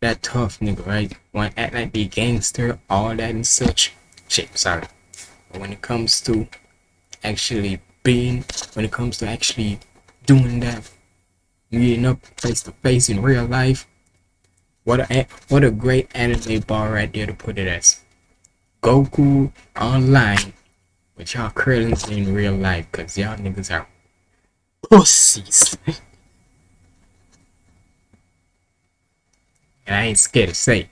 that tough nigga, right? Wanna act like they gangster, all that and such. Shit, sorry. But when it comes to actually being, when it comes to actually doing that, meeting up face to face in real life. What a what a great anime bar right there to put it as. Goku online, but y'all Krillins in real life, cause y'all niggas are pussies. And I ain't scared to say. it.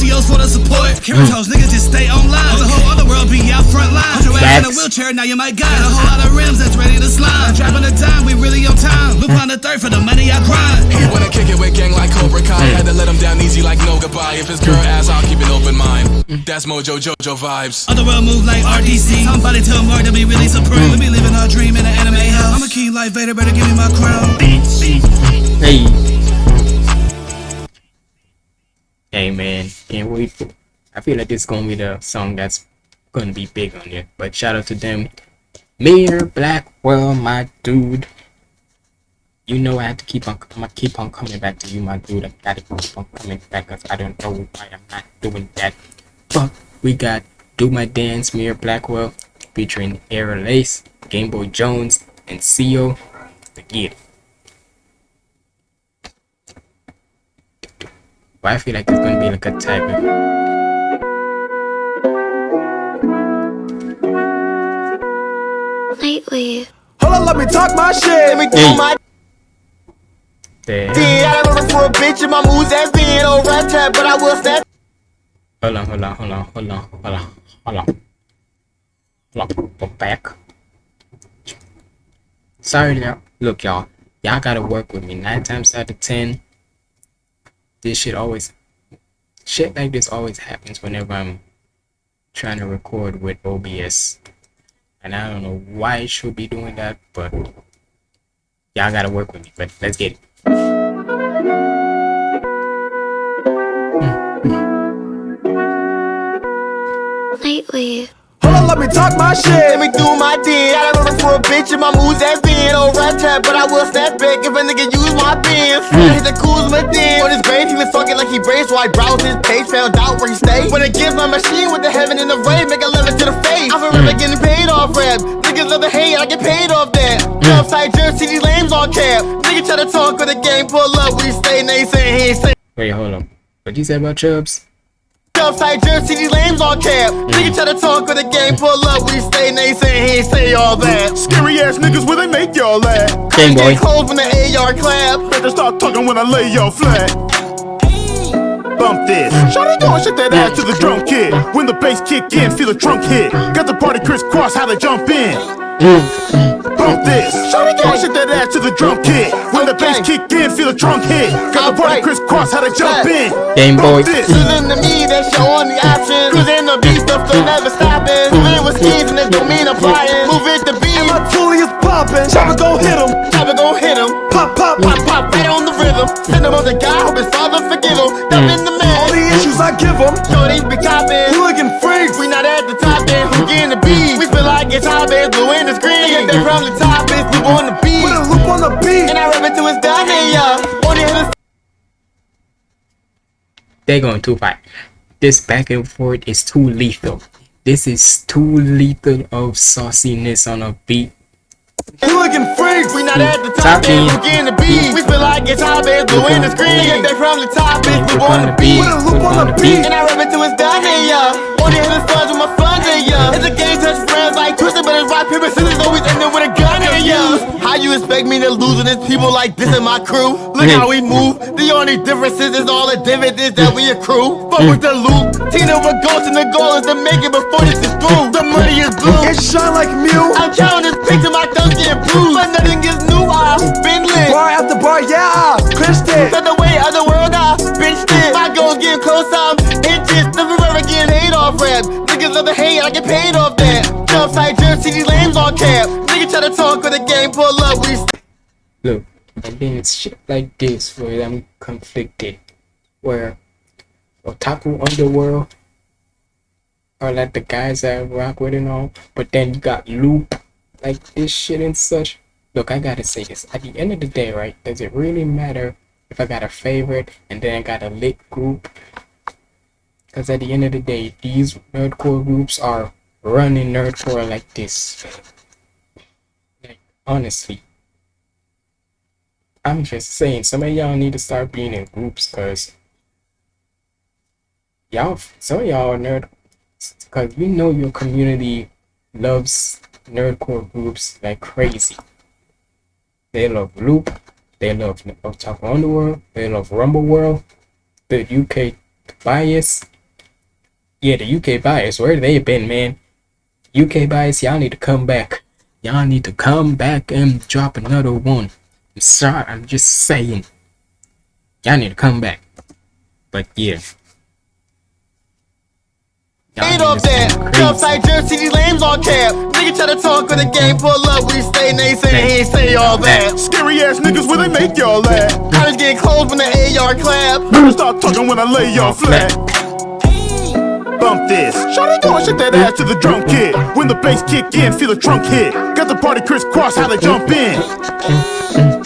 Goku online, but he drilling in real Real life. life. Niggas won't step off the point. Need a whole lot of Lucios for the support. Mm. Kiritos, niggas just stay online. The whole other world be out front line. Put your ass in a wheelchair, now you might got a whole lot of rims that's ready to slide. Dropping the time, we really on time. Loop on the third for the money I grind. He wanna kick it with gang like Cobra Kai. Mm. Had to let him down easy like no goodbye. If his girl mm. asks, I'll keep an open mind. That's Mojo Jojo vibes. Other world move like RDC. Somebody tell Mark to be really supreme. We be living our dream in an anime house. I'm a king like Vader, better give me my crown. Hey. Hey man, can't wait. I feel like this is gonna be the song that's gonna be big on it. But shout out to them. Mayor Blackwell, my dude. You know I have to keep on gonna keep on coming back to you, my dude. I gotta keep on coming back because I don't know why I'm not doing that. But we got Do My Dance, Mayor Blackwell, featuring Air Lace, Game Boy Jones, and CEO. Get But I feel like it's gonna be like a type of Lately. Hold on, let me talk my shit. Let me do my Damn. thing. I remember for a bitch in my moves as being old rap trap, but I will snap. Hold on, hold on, hold on, hold on, hold on, hold on. Hold on, go back. Sorry now. Look, y'all. Y'all gotta work with me. Nine times out of ten, this shit always shit like this always happens whenever I'm trying to record with OBS. And I don't know why it should be doing that, but y'all gotta work with me. But let's get it. Lately. Hold on, let me talk my shit. Let me do my thing. I remember for a bitch in my moves as being old rap trap, but I will snap back if a nigga use my pins. I hit the Kuzma thing. On his grave, he was talking like he braced, so I browsed his page, found out where he stayed. When it gives my machine with the heaven and the rain, make a lemon to the face. I'm forever hmm. getting paid off rap. Niggas love the hate, I get paid off that. Hmm. Upside jersey, these lames on cap. Nigga try to talk with the game, pull up, we stay, they say he ain't say. Wait, hold on. What you say about Chubbs? Upside jersey, these lames on cap. Mm. Nigga try to talk with the game, pull up, we stay, say he ain't say all that. Mm. Scary ass niggas where they make y'all laugh. Game boy. Cold when the AR clap. Better start talking when I lay y'all flat. Bump this. Mm. Shawty going shit that ass to the drum kit. When the bass kick in, feel the trunk hit. Got the party crisscross, how they jump in. Bump this. Shawty going shit that ass to the drum kit. When the bass kick in, feel the trunk hit. Got the party crisscross, how to jump in. Game boy. Bump this. Cruising to me, that's your only option. Cruising the beat, stuff still never stopping. Moving with skis and this don't mean applying. Move it to beat. And my toolie is popping. Chopper go hit him. Chopper go hit him. Pop, pop, pop, pop, right on the rhythm. Send him on the guy, hope his father forgive him. Mm. Dump in the man. All the issues I give him. Shorties be copping. Hooligan freaks. We not at the top end. Who getting the beat? We feel like it's hot bands, blue in the screen. Get that from the top, it's loop on the beat. Put a loop on the beat. And I rap it to his diamond, yeah. On the other They're going too far. This back and forth is too lethal. This is too lethal of sauciness on a beat. You looking freaks. We not at the top, Talking. bitch. We getting the beat. We feel like guitar bass blue in the screen. Get that from the top, bitch. We on the beat. Put a loop on the beat. And I rap it till it's done, yeah, yeah. Only hit the stars with my funds, yeah, yeah. It's a game, touch friends like Twisted, but it's rock, paper, scissors, always ending with a gun, yeah, yeah. How you expect me to lose when there's people like this in my crew? Look how we move. The only differences is all the dividends that we accrue. Fuck with the loop. Tina with goals and the goal is to make it before this is through. The money is blue. It shine like Mew. I'm counting this picture, my thumbs getting bruised. But nothing is new, I've been lit. Bar after bar, yeah, clinched it. Said the way of the world, I benched it. My goals getting close, I'm inches. Never ever getting hate off rap. Niggas love the hate, I get paid off that. Jump side jersey, these lames on cap. Niggas try to talk with the game, pull up, we Look, and then it's shit like this where I'm conflicted. Where Otaku Underworld are like the guys that I rock with and all, but then you got Loop, like this shit and such. Look, I gotta say this. At the end of the day, right, does it really matter if I got a favorite and then I got a lit group? Because at the end of the day, these nerdcore groups are running nerdcore like this. Like, honestly. I'm just saying, some of y'all need to start being in groups, cause y'all, some of y'all are nerd, cause you know your community loves nerdcore groups like crazy. They love Loop, they love Otaku Underworld, they love Rumble World, the UK bias. Yeah, the UK bias, where they been, man? UK bias, y'all need to come back. Y'all need to come back and drop another one. I'm sorry, I'm just saying. Y'all need to come back. But yeah. Ain't off that. stay Jump crazy. side jersey, these lames on cap. Nigga try to talk with the game, pull up, we stay naysay, he ain't say all that. Scary ass niggas where they make y'all laugh. College get closed when the AR clap. Stop talking when I lay y'all flat. Bump this. Shawty going shit that ass to the drum kit. When the bass kick in, feel the trunk hit. Got the party crisscross, how they jump in.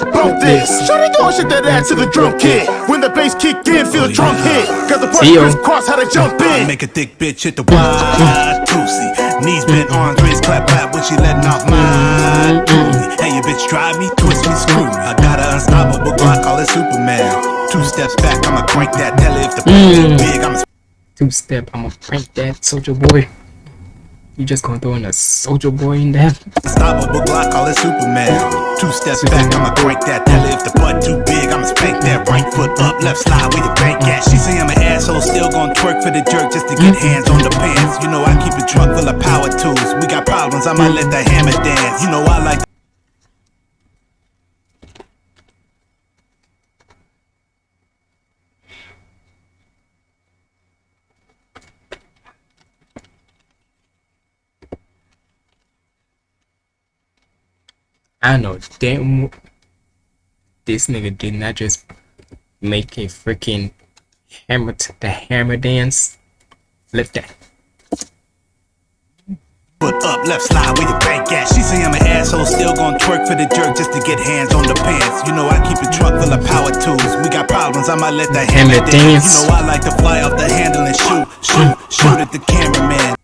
Bump this. Shawty going shit that ass to the drum kit. When the bass kick in, feel the trunk hit. Got the party crisscross, how they jump in. Make a thick bitch hit the wide pussy. Knees bent, arms raised, clap clap when she letting off my booty. Hey, your bitch drive me, twist me, screw me. I got an unstoppable Glock, call it Superman. Two steps back, I'ma crank that. Tell her if the Mm. big, I'ma Two step, I'ma prank that soldier boy. You just gonna throw in a soldier boy in there? Unstoppable Glock, call it Superman. Two steps back, I'ma break that. Tell her if the butt too big, I'ma spank that. Right foot up, left slide with the bank at. She say I'm an asshole, still gon' twerk for the jerk just to get mm. hands on the pants. You know I keep a truck full of power tools. We got problems, I might let the hammer dance. You know I like. I know damn this nigga did not just make a freaking hammer to the hammer dance. Flip that. Foot up, left slide with your bank at. She say I'm an asshole, still gon' twerk for the jerk just to get hands on the pants. You know I keep a truck full of power tools. We got problems, I might let the hammer dance. You know I like to fly off the handle and shoot, shoot, shoot at the cameraman.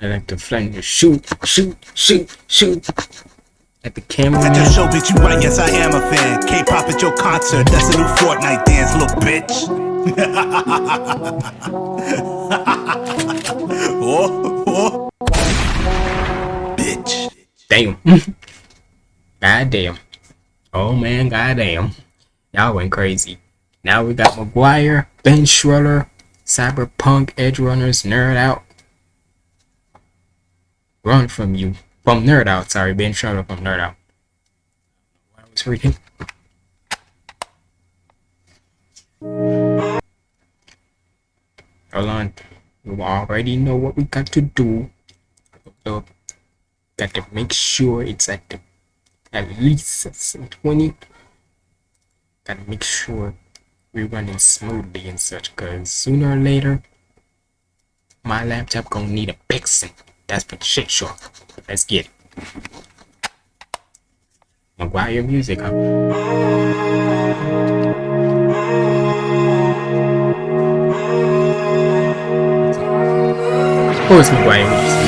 I like to flank you shoot, shoot, shoot, shoot at the camera. At your show, bitch, you right, yes I am a fan. K-pop at your concert, that's a new Fortnite dance, little bitch. oh, oh. Bitch. Damn. God damn. Oh man, god damn. Y'all went crazy. Now we got McGwire, Ben Schroeder, Cyberpunk, Edge Runners, Nerd Out. Run from you. From Nerd Out, sorry, Ben Schroeder from Nerd Out. I was reading. Hold on. You already know what we got to do. Got to make sure it's at the at least 20 gotta make sure we're running smoothly and such because sooner or later my laptop gonna need a fixing that's for shit sure let's get it McGwire music huh? Of McGwire music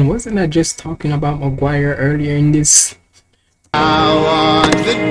wasn't I just talking about McGwire earlier in this? I want the.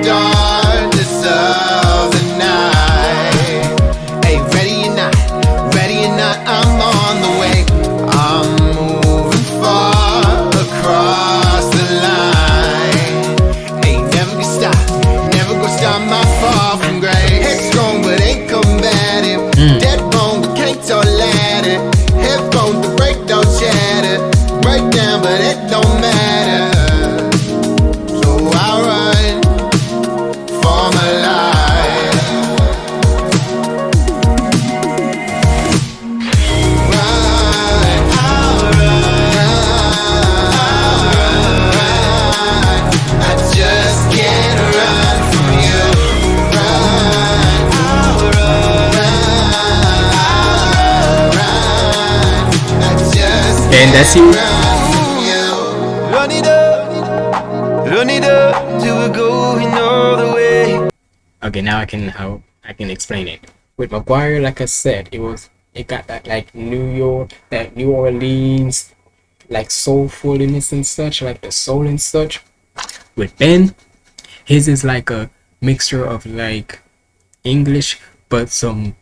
McGwire, like I said, it was it got that like New York, that New Orleans, like soulfulness and such, like the soul and such. With Ben, his is like a mixture of like English but some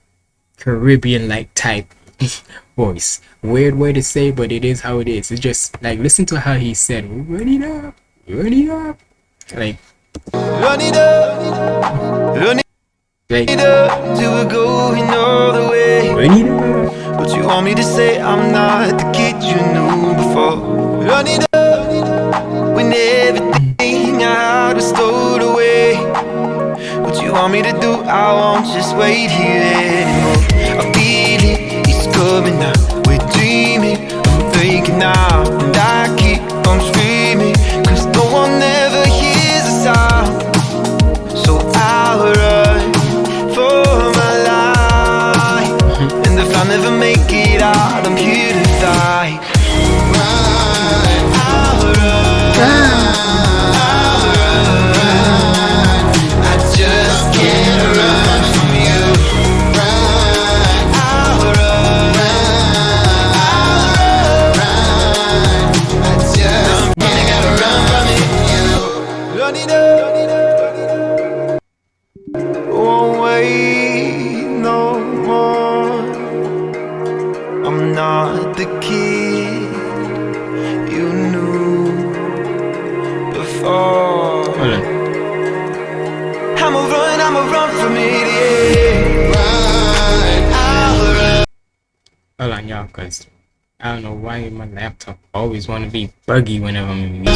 Caribbean like type voice. Weird way to say, but it is how it is. It's just like listen to how he said, "Run it up, run it up," like Run it up, run it up. But you want me to say I'm not the kid you knew before. Run it up when everything I had was stowed away. What you want me to do? I won't just wait here anymore. I feel it, it's coming now. We're dreaming, I'm breaking now. Won't wait no more. I'm not the kid you knew before. I'ma run, I'ma run from it, yeah. Run, I'll run. Hold on, y'all, cause I don't know why my laptop always want to be buggy whenever I'm in music.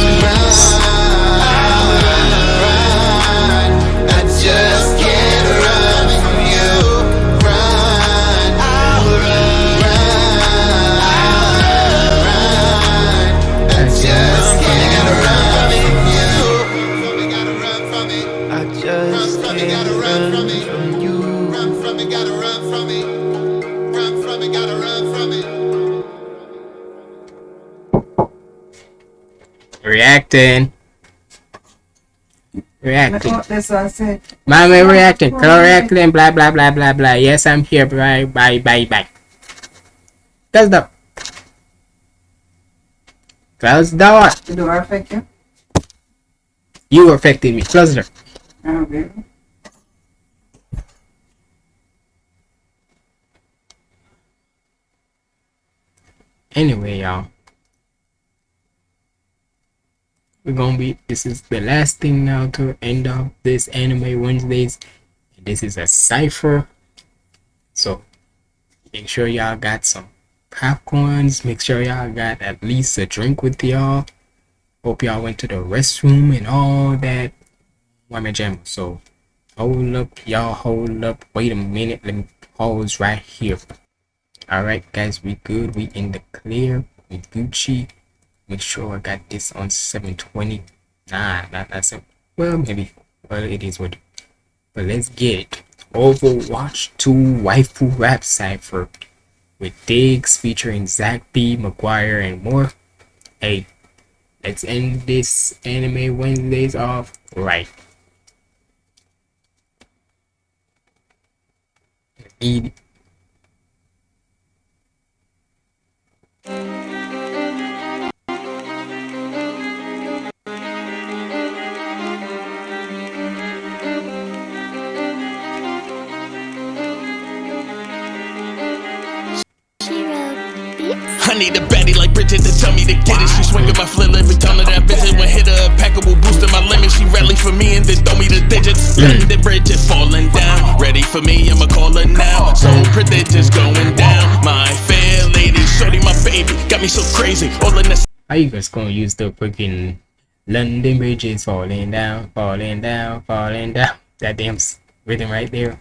I just can't run from you. Reacting. Reacting. That's what I said. Mommy reacting. Color reacting. Blah blah blah blah blah. Yes, I'm here. Bye bye bye bye. Close the. Close the door. The door affect you? You affected me. Close the door. Oh, really? Anyway, y'all. We're gonna be this is the last thing now to end up this anime Wednesdays. This is a cipher. So make sure y'all got some popcorns. Make sure y'all got at least a drink with y'all. Hope y'all went to the restroom and all that. Whammy jam. So hold up, y'all hold up. Wait a minute. Let me pause right here. Alright guys, we good. We in the clear. We Gucci. Make sure I got this on 720. Nah, not simple. Well, maybe. Well, it is what. But let's get. Overwatch 2 Waifu Rap Cypher with Diggs featuring Zach B, McGwire, and more. Hey, let's end this anime Wednesdays off right. Eat. I need a baddie like Bridget to tell me to get it. She swinging my flip every time that I visit. When hit her, a packable booster my limit. She rally for me and then throw me the digits. Mm. London Bridget falling down. Ready for me, I'ma call her now. So prodigious going down. My fair lady, shorty my baby, got me so crazy. All in the How you guys gonna use the freaking London Bridge is falling down, falling down, falling down? That damn rhythm right there.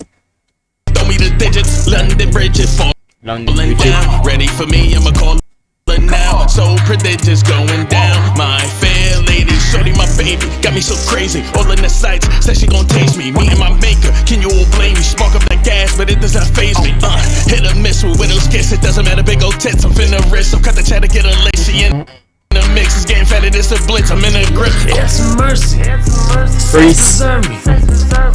Throw me the digits, London Bridge is falling London down. Ready for me, I'ma call So prodigious going down. My fair lady, shorty my baby, got me so crazy. All in the sights, said she gon' taste me. Me and my maker, can you all blame me? Spark up that gas, but it does not phase me. Uh, hit or miss with widow's kiss, it doesn't matter. Big old tits, I'm finna risk. So cut the chat to get a lace. She in the mix, it's getting fatter, this a blitz. I'm in a grip. It's a mercy. Freeze. Deserve me.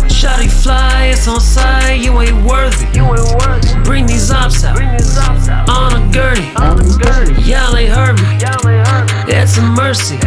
Shotty fly, it's on side. You ain't worthy. You ain't worthy. Bring these ops out. On a gurney. Y'all ain't heard me. It's a mercy.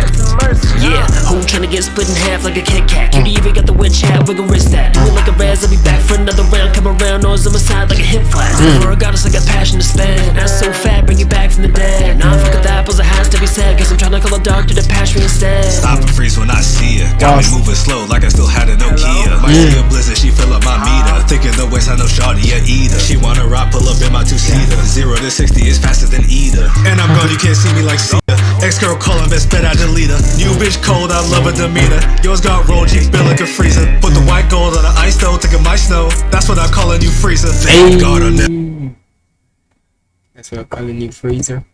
Yeah, who tryna get split in half like a Kit Kat? Cutie even got the witch hat, wiggle wrist that. Do it like a Raz, I'll be back for another round. Come around, nose on my side like a hip flash. Mm. For a goddess, I got passion to spend. That's so fat, bring it back from the dead. Nah, fuck with apples, it has to be said. Guess I'm tryna call a doctor to patch me instead. Stop and freeze when I see ya Got me moving slow like I still had a Nokia. Might see a blizzard, she fill up my meter. Thinking the waist, I know Shawty a eater. She wanna rock, pull up in my two seater. Zero to sixty is faster than either. And I'm gone, you can't see me like Cedar. Ex girl calling, best bet I delete her. New bitch cold, I love her demeanor. Yours got rolled, cheeks built like a freezer. Put the white gold on the ice though, taking my snow. That's what I call a new freezer. Thank God on that. That's what I'm calling you freezer.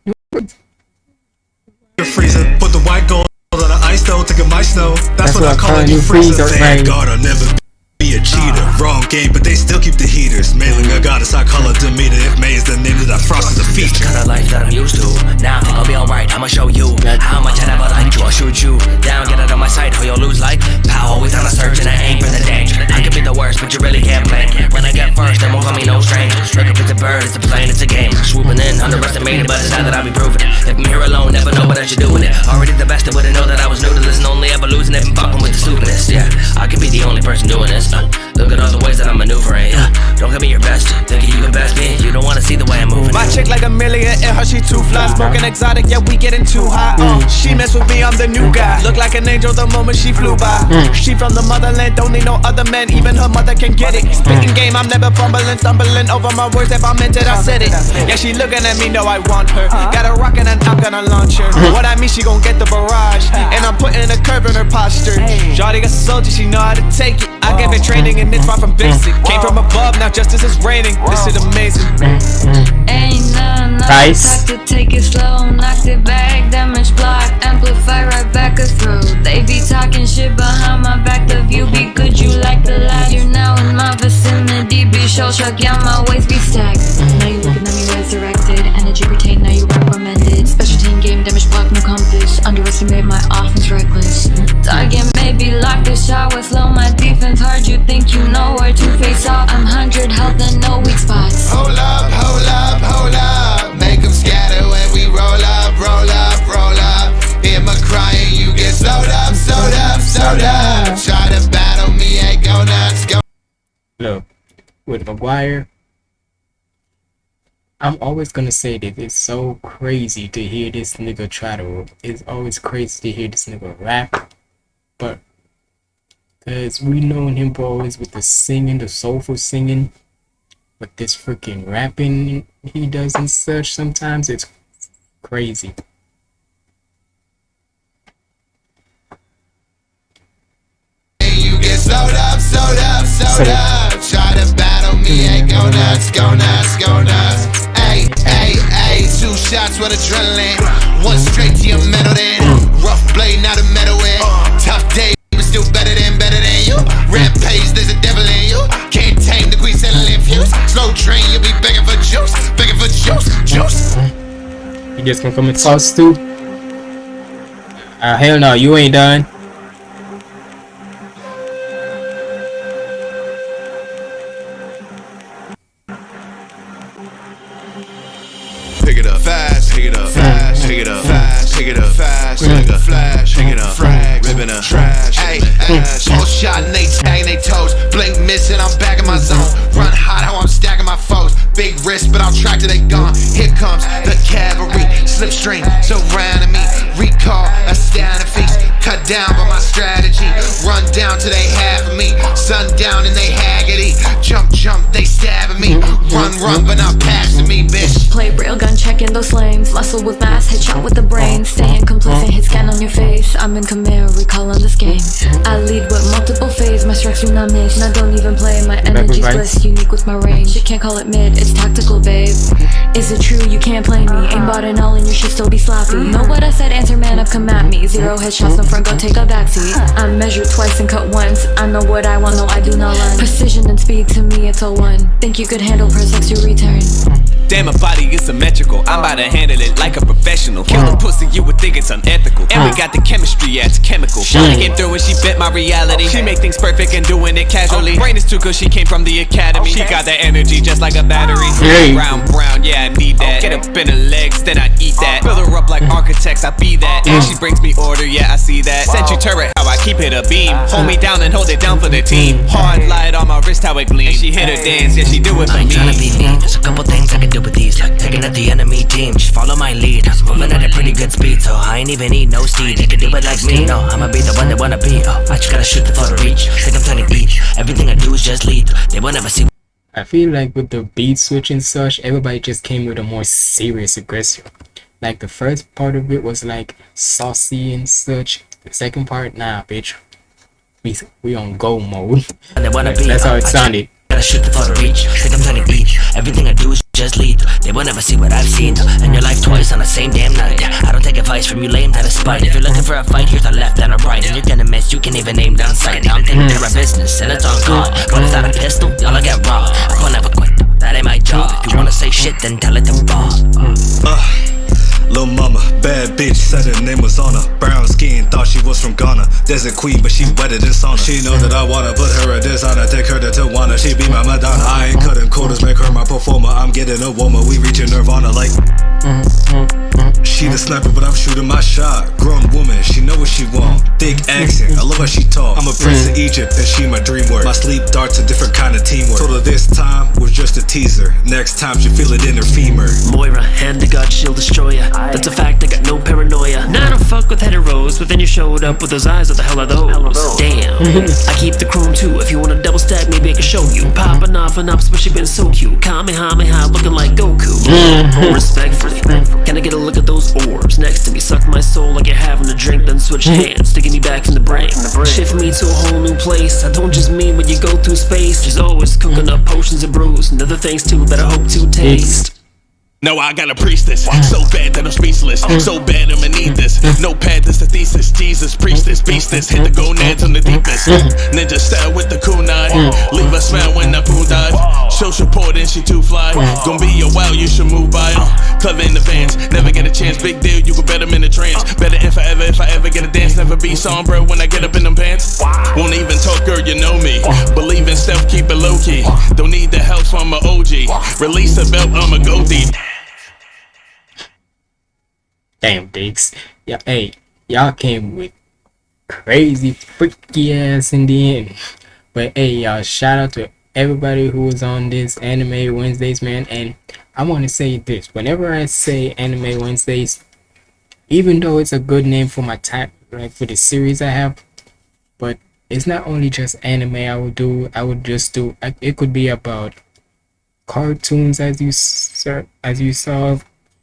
Freezer. Put the white gold on the ice though, taking my snow. That's, That's what, I call a new freezer. God I'll never be a cheater. Wrong game, but they still keep the heaters. Mailing a goddess, I call her Demeter. If May is the name that I frost is a feature. Kinda life that I'm used to. Now I think I'll be alright. I'ma show you how much I never liked you. I'll shoot you down, get out of my sight, or you'll lose like power. Always on a search and I aim for the danger. I could be the worst, but you really can't blame. When I get first, then won't call me no stranger. Look up at the bird, it's a plane, it's a game. Swooping in, underestimated, but it's not that I'll be proving it. If I'm here alone, never know what I should do with it. Already the best, I wouldn't know that I was new to this and only ever losing if I'm fucking with the stupidness. Yeah, I could be the only person doing this. Uh, look at all the ways that I'm maneuvering. Yeah. Don't give me your best, uh, thinking you can best me. You don't wanna see the way I'm moving. My chick like a million in her, she too fly. Uh-huh. Smoking exotic, yeah, we getting too high. Uh, mm. she mess with me, I'm the new guy. Look like an angel the moment she flew by. Mm. She from the motherland, don't need no other man. Even her mother can get it. Spitting game, I'm never fumbling, stumbling over my words. If I meant it, I said it. Yeah, she looking at me, know I want her. Uh-huh. Got her rocking and I'm gonna launch her. Mm-hmm. What I mean, she gon' get the barrage. Uh-huh. And I'm putting a curve in her posture. Shawty got a soldier, she know how to take it. I gave it training and it's far from basic. Came from above, now justice is raining. This is amazing. Ain't nothing Nice. Talk to take it slow, knocked it back, damage block, amplify right back us through. They be talking shit behind my back. The view be good, you like the light. You're now in my vicinity, be show shock, yeah, my waist be stacked. Now you looking at me resurrected, energy retained, now you recommended. Special team game, damage block, no compass. Underestimate my offense, reckless. Target maybe lock the shot with slow, my defense hard. You think you know where to face off? I'm 100 health and no weak spots. Hold up, hold up, hold up. Make them scatter when we roll up, roll up, roll up. Hear my crying, you get slowed up, slowed up, slowed up. Try to battle me, ain't go nuts, go. Look, with McGwire, I'm always gonna say that it's so crazy to hear this nigga try to. It's always crazy to hear this nigga rap, but cause we known him for always with the singing, the soulful singing, but this freaking rapping he does and such sometimes it's crazy. You get slowed up, slowed up, slowed up. Try to battle me, ain't go nuts, go nuts, go nuts. Ay, ay, two shots with adrenaline. One straight to your metal then. Rough blade, not a metal. Tough day, but still better than, better than you. Rampage, there's a devil in you. Can't tame the queen settling fuse. Slow train, you'll be begging for juice, begging for juice, juice. You just gonna come and toss too? Ah, hell no, you ain't done. Up fast, nigga flash, pick it up, frag, ripping up, trash, Hey, hey, small shot and they tag they toes. Blink missing, I'm back in my zone. Run hot, how I'm stacking my foes. Big risk, but I'm tracked till they gone. Here comes the cavalry. string surrounding me. Recall, astounding feast. Cut down by my strategy. Run down till they have me. Sundown and they haggity. Jump, jump, they stabbing me. Run, run, but not passing me, bitch. Play real railgun, checking those lanes. Muscle with mass, headshot with the brain. Staying complacent, hit scan on your face. I'm in command, recalling this game. I lead with multiple phase, my strikes do not miss. And I don't even play, my energy's right. bliss. Unique with my range. You can't call it mid, it's tactical, babe. Is it true you can't play me? Aimbot and all, and your shit still be sloppy. Know what I said? Answer man up, come at me. Zero headshots, no front, go take a backseat. I measure twice and cut once. I know what I want, no, I do not run. Precision and speed to me, it's all one. Think you could handle press X, you return. Damn, my body is symmetrical. I'm about to handle it like a professional. Kill the pussy, you would think it's unethical. And we got the chemistry, yeah, it's chemical. Shawty came through and she bent my reality. She make things perfect and doing it casually. Brain is too good, she came from the academy. She got that energy just like a battery. Hey. Brown, brown, yeah, I need that. Get up in her legs, then I eat that. Fill her up like architects, I be that. And she brings me order, yeah, I see that. Sentry turret, how I keep it a beam. Uh-huh. Hold me down and hold it down for the team. Hard light on my wrist, how it gleams. And she hit her dance, yeah, she do it for I ain't tryna me. be mean. There's a couple things I can do with these, taking out the enemy team. Just follow my lead. Moving at a pretty good speed, so I ain't even need no steed. They can do it like me. No, I'ma be the one they wanna be. Oh, I just gotta shoot the for the reach. Think I'm trying to eat. Everything I do is just lead. They will never see. I feel like with the beat switch and such, everybody just came with a more serious aggression. Like the first part of it was like saucy and such. The second part, nah, bitch. We we on go mode. Wanna That's, how it I sounded. Gotta shoot the for the reach. Think I'm trying to eat. Everything I do is just lead. They will never see what I've seen. And your life twice on the same damn night. I don't take advice from you lame out of spite. If you're looking for a fight, here's a left and a right. And you're gonna miss, you can't even aim down sight. Now I'm taking care of business, and it's on God. But it's not a pistol, y'all will get robbed. I will never quit. That ain't my job. If you wanna say shit, then tell it to Bob. Uh, Lil mama, bad bitch, said her name was Anna. Brown skin, thought she was from Ghana. Desert queen, but she wetter than sauna. She know that I wanna put her a dishonor, take her to Tijuana. She be my Madonna. I ain't cutting quarters, make her my performer. I'm getting a woman, we reaching Nirvana like. She the sniper, but I'm shooting my shot. Grown woman, she know what she want. Thick accent, I love how she talk. I'm a prince of Egypt, and she my dream work. My sleep darts a different kind of teamwork. Told her this time was just a teaser. Next time she feel it in her femur. Moira, hand to God, she'll destroy ya. That's a fact, I got no paranoia. Now I don't fuck with heteros, but then you showed up with those eyes. What the hell are those? Damn. I keep the chrome too. If you wanna double stack, maybe I can show you. Popping off and but she been so cute. Kamehameha, looking like Goku. Mm-hmm. respect Respectfully, mm-hmm. can I get a look at those orbs next to me? Suck my soul like you're having a drink, then switch mm-hmm. hands, sticking me back in the brain. Shift me to a whole new place. I don't just mean when you go through space. She's always cooking up potions and brews, and other things too that I hope to taste. No, I got a priestess. So bad that I'm speechless. So bad I'ma need this. No pad, this the thesis. Jesus, preach this, beast this. Hit the gonads on the deepest. Ninja style with the kunai. Leave a smile when I poo dive. Show support and she too fly. Gonna be a while, you should move by. Uh, clever in advance, never get a chance. Big deal, you can bet I'm in a trance. Better if I ever, if I ever get a dance. Never be somber when I get up in them pants. Won't even talk, girl, you know me. Believe in stealth, keep it low key. Don't need the help from my OG. Release the belt, I'ma go deep. Damn, Diggs. Yeah, hey, y'all came with crazy freaky ass in the end. But hey, y'all, shout out to everybody who was on this Anime Wednesdays, man. And I want to say this: whenever I say Anime Wednesdays, even though it's a good name for my type, like for the series I have, but it's not only just anime. I would do. I would just do. It could be about cartoons, as you as you saw,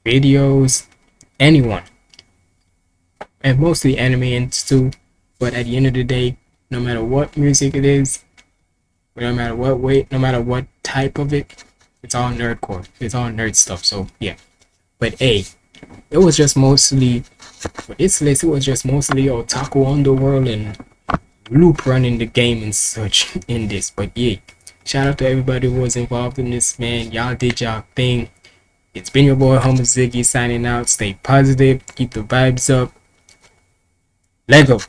videos, anyone, and mostly anime and too. But at the end of the day, no matter what music it is, no matter what way, no matter what type of it, it's all nerdcore. It's all nerd stuff. So yeah. But hey, it was just mostly for this list. It was just mostly otaku underworld and loop running the game and such in this. But yeah, shout out to everybody who was involved in this, man. Y'all did y'all thing. It's been your boy Homer Ziggy signing out. Stay positive, keep the vibes up. Lego.